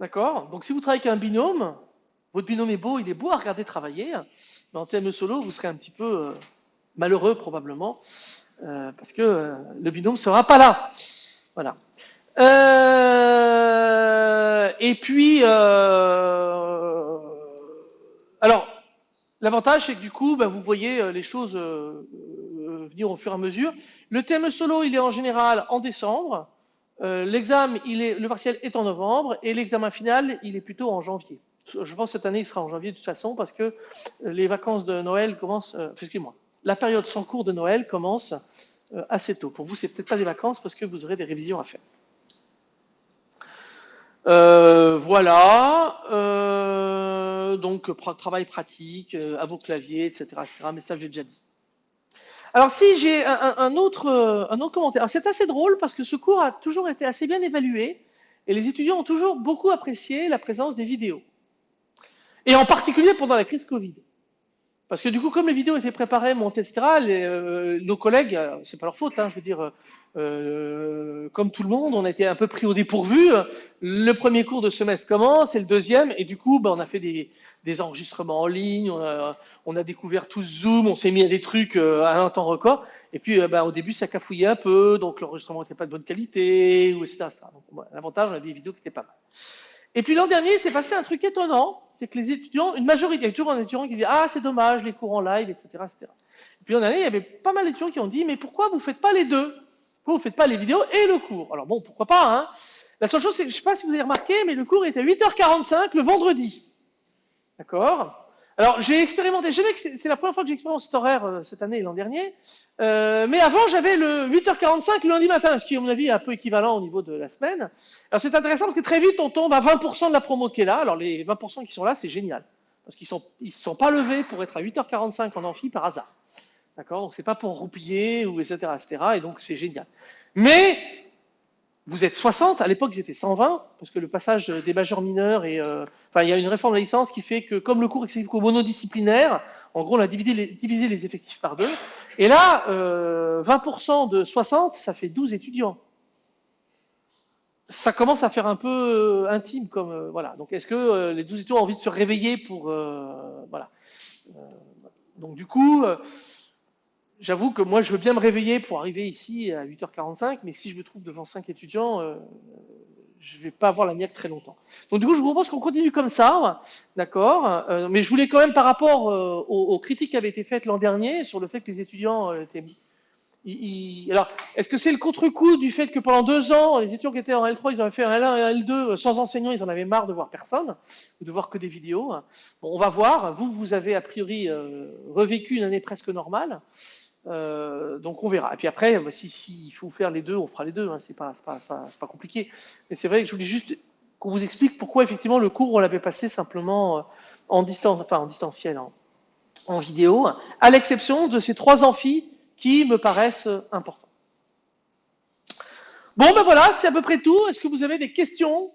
D'accord? Donc si vous travaillez avec un binôme, votre binôme est beau, il est beau à regarder travailler, mais en TME solo, vous serez un petit peu euh, malheureux probablement, euh, parce que le binôme ne sera pas là. Voilà. Et puis, L'avantage, c'est que du coup, bah, vous voyez euh, les choses euh, euh, venir au fur et à mesure. Le thème solo, il est en général en décembre. L'examen, le partiel est en novembre et l'examen final, il est plutôt en janvier. Je pense que cette année, il sera en janvier de toute façon parce que les vacances de Noël commencent, excusez-moi, la période sans cours de Noël commence assez tôt. Pour vous, c'est peut-être pas des vacances parce que vous aurez des révisions à faire. Voilà. Donc travail pratique, euh, à vos claviers, etc., etc. Mais ça, j'ai déjà dit. Alors si j'ai un, autre, un autre commentaire. C'est assez drôle parce que ce cours a toujours été assez bien évalué et les étudiants ont toujours beaucoup apprécié la présence des vidéos. Et en particulier pendant la crise Covid. Parce que du coup, comme les vidéos étaient préparées, montées, etc., les, nos collègues, c'est pas leur faute, hein, je veux dire, euh, comme tout le monde, on a été un peu pris au dépourvu. Le premier cours de semestre commence, et le deuxième, et du coup, ben, on a fait des, des enregistrements en ligne, on a, découvert tout Zoom, on s'est mis à des trucs euh, à un temps record. Et puis, euh, ben, au début, ça cafouillait un peu, donc l'enregistrement n'était pas de bonne qualité, ou etc. Donc, l'avantage, on a des vidéos qui étaient pas mal. Et puis l'an dernier, c'est passé un truc étonnant, c'est que les étudiants, une majorité, il y a toujours un étudiant qui dit ah c'est dommage les cours en live, etc., etc. Et puis l'an dernier, il y avait pas mal d'étudiants qui ont dit mais pourquoi vous faites pas les deux? Vous ne faites pas les vidéos et le cours? Alors bon, pourquoi pas, hein? La seule chose, c'est que je ne sais pas si vous avez remarqué, mais le cours était à 8h45 le vendredi. D'accord? Alors j'ai expérimenté, c'est la première fois que j'expérimente cet horaire euh, cette année et l'an dernier, euh, mais avant j'avais le 8h45 le lundi matin, ce qui à mon avis est un peu équivalent au niveau de la semaine. Alors c'est intéressant parce que très vite on tombe à 20% de la promo qui est là, alors les 20% qui sont là c'est génial, parce qu'ils ne sont, sont pas levés pour être à 8h45 en amphi par hasard. D'accord? Donc c'est pas pour roupiller ou etc. etc. Et donc c'est génial. Mais vous êtes 60, à l'époque ils étaient 120, parce que le passage des majeurs mineurs et euh, enfin il y a une réforme de la licence qui fait que comme le cours est monodisciplinaire, en gros on a divisé les, effectifs par deux. Et là, euh, 20% de 60, ça fait 12 étudiants. Ça commence à faire un peu euh, intime comme euh, voilà. Donc est-ce que euh, les 12 étudiants ont envie de se réveiller pour voilà. donc du coup j'avoue que moi, je veux bien me réveiller pour arriver ici à 8h45, mais si je me trouve devant 5 étudiants, euh, je ne vais pas avoir la niaque très longtemps. Donc du coup, je vous propose qu'on continue comme ça, d'accord euh, Mais je voulais quand même, par rapport euh, aux, critiques qui avaient été faites l'an dernier sur le fait que les étudiants étaient alors, est-ce que c'est le contre-coup du fait que pendant deux ans, les étudiants qui étaient en L3, ils avaient fait un L1 et un L2 euh, sans enseignant, ils en avaient marre de voir personne, ou de voir que des vidéos. Bon, on va voir. Vous, vous avez a priori revécu une année presque normale. Euh, donc on verra. Et puis après, bah, si, faut faire les deux, on fera les deux. Hein. C'est pas, pas, pas, pas compliqué. Mais c'est vrai que je voulais juste qu'on vous explique pourquoi effectivement le cours on l'avait passé simplement euh, en distance, en distanciel, en, en vidéo, à l'exception de ces trois amphis qui me paraissent importants. Bon ben voilà, c'est à peu près tout. Est-ce que vous avez des questions?